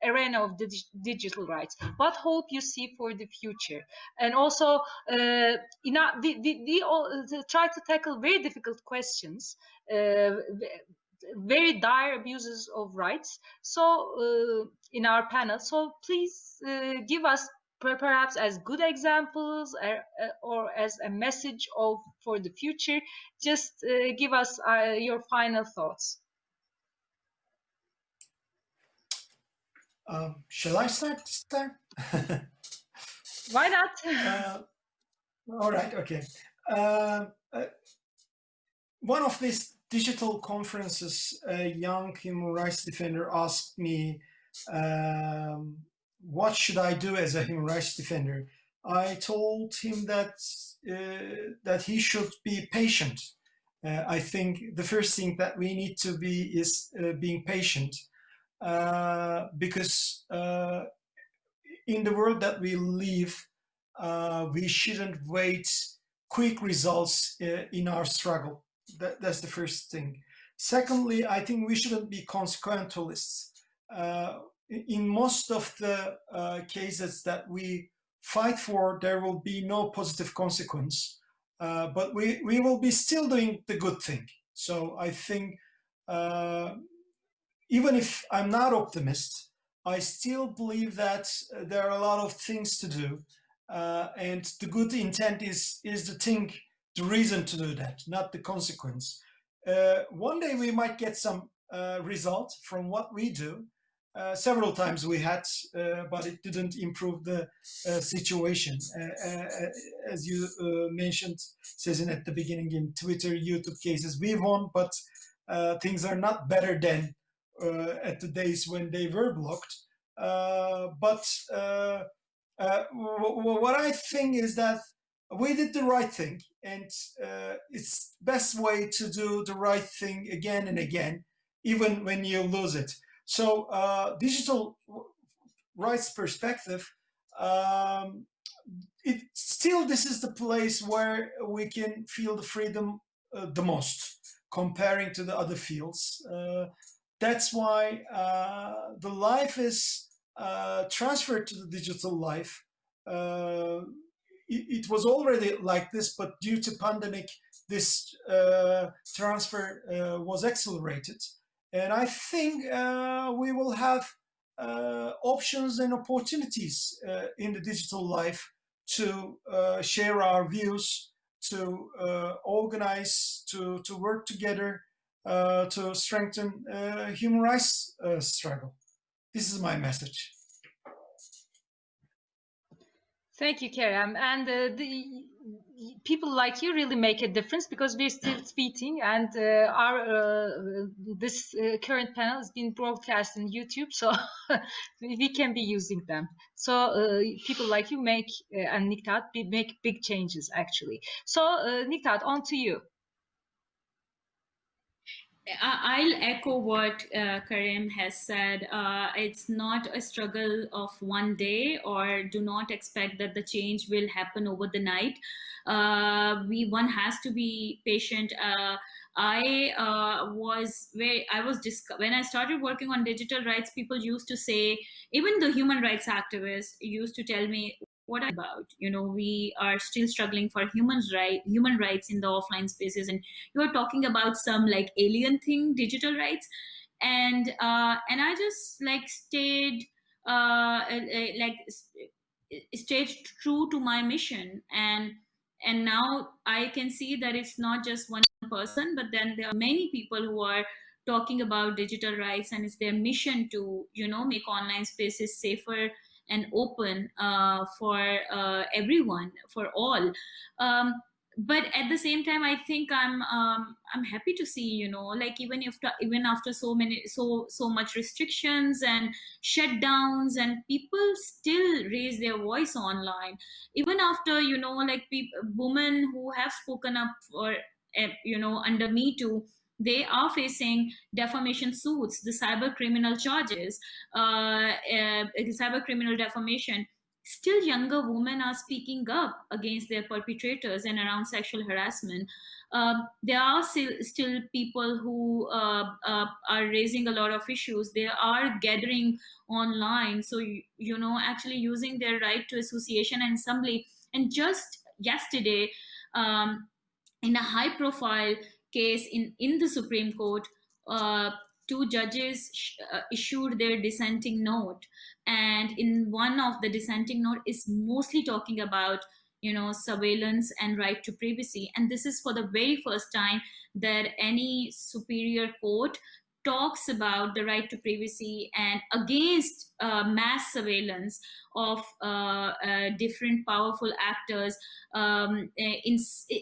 arena of the digital rights. What hope you see for the future? And also uh, we, we all uh, try to tackle very difficult questions uh, very dire abuses of rights. So uh, in our panel so please uh, give us perhaps as good examples or, uh, or, as a message of for the future. Just give us your final thoughts Um, shall I start this time? Why not? uh, all right, okay. Uh, uh, one of these digital conferences, a young human rights defender asked me, um, what should I do as a human rights defender? I told him that uh, that he should be patient. Uh, I think the first thing that we need to be is uh, being patient because uh, in the world that we live, uh, we shouldn't wait quick results uh, in our struggle. That, that's the first thing. Secondly, I think we shouldn't be consequentialists. Uh, in most of the cases that we fight for, there will be no positive consequence. Uh, but we, we will be still doing the good thing. So I think uh, even if I'm not optimist, I still believe that uh, there are a lot of things to do. Uh, and the good intent is, is the thing, the reason to do that, not the consequence. Uh, one day we might get some uh, result from what we do. Uh, several times we had, uh, but it didn't improve the situation. as you mentioned, Sezin, at the beginning in Twitter, YouTube cases, we won, but things are not better than at the days when they were blocked. Uh, but uh, what I think is that we did the right thing, and it's best way to do the right thing again and again, even when you lose it. So digital rights perspective, um, it still this is the place where we can feel the freedom uh, the most comparing to the other fields. Uh, that's why uh, the life is uh, transferred to the digital life. Uh, it, it, was already like this, but due to pandemic, this uh, transfer was accelerated. And I think we will have options and opportunities in the digital life to uh, share our views, to uh, organize, to, to work together, uh, to strengthen uh, human rights uh, struggle. This is my message. Thank you, Kerem. And uh, the people like you really make a difference because we're still tweeting, and uh, our uh, this uh, current panel has been broadcast on YouTube, so we can be using them. So uh, people like you make uh, and Nighat make big changes actually. So Nighat, on to you. I'll echo what uh, Karim has said. Uh, it's not a struggle of one day, or do not expect that the change will happen over the night. Uh, we one has to be patient. Uh, I uh, was where I was when I started working on digital rights. People used to say, even the human rights activists used to tell me, what about. You know we are still struggling for humans right human rights in the offline spaces and you are talking about some like alien thing digital rights. And uh and i just like stayed uh like stayed true to my mission. And and now i can see that it's not just one person but then there are many people who are talking about digital rights and it's their mission to you know make online spaces safer and open uh, for uh, everyone, for all. Um, but at the same time, I think I'm um, I'm happy to see you know like even if even after so many so so much restrictions and shutdowns and people still raise their voice online even after you know like people women who have spoken up for eh, you know under me too they are facing defamation suits, the cyber criminal charges, uh, uh, cyber criminal defamation. Still, younger women are speaking up against their perpetrators and around sexual harassment. Uh, there are still, still people who uh, uh, are raising a lot of issues. They are gathering online, so you, you know, actually using their right to association and assembly. And just yesterday, um, in a high-profile case in, in the Supreme Court, uh, two judges uh, issued their dissenting note. And in one of the dissenting note is mostly talking about you know surveillance and right to privacy and this is for the very first time that any superior court talks about the right to privacy and against uh, mass surveillance of uh, uh, different powerful actors um, in,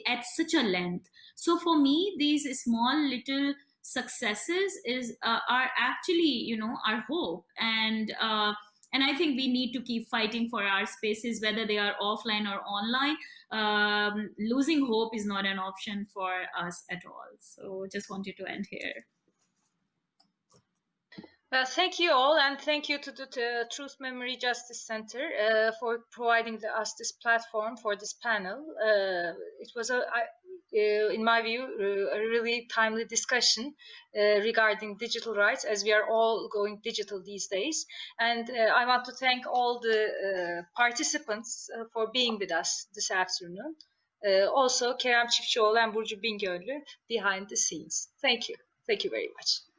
at such a length. So for me, these small little successes is uh, are actually you know our hope and uh, and I think we need to keep fighting for our spaces, whether they are offline or online. Um, losing hope is not an option for us at all. So just wanted to end here. Uh, thank you all, and thank you to the Truth Memory Justice Center uh, for providing the, us this platform for this panel. Uh, it was, a, I, uh, in my view, uh, a really timely discussion uh, regarding digital rights, as we are all going digital these days. And I want to thank all the participants for being with us this afternoon. also, Kerem Çiftçioğlu and Burcu Bingöl'lü behind the scenes. Thank you. Thank you very much.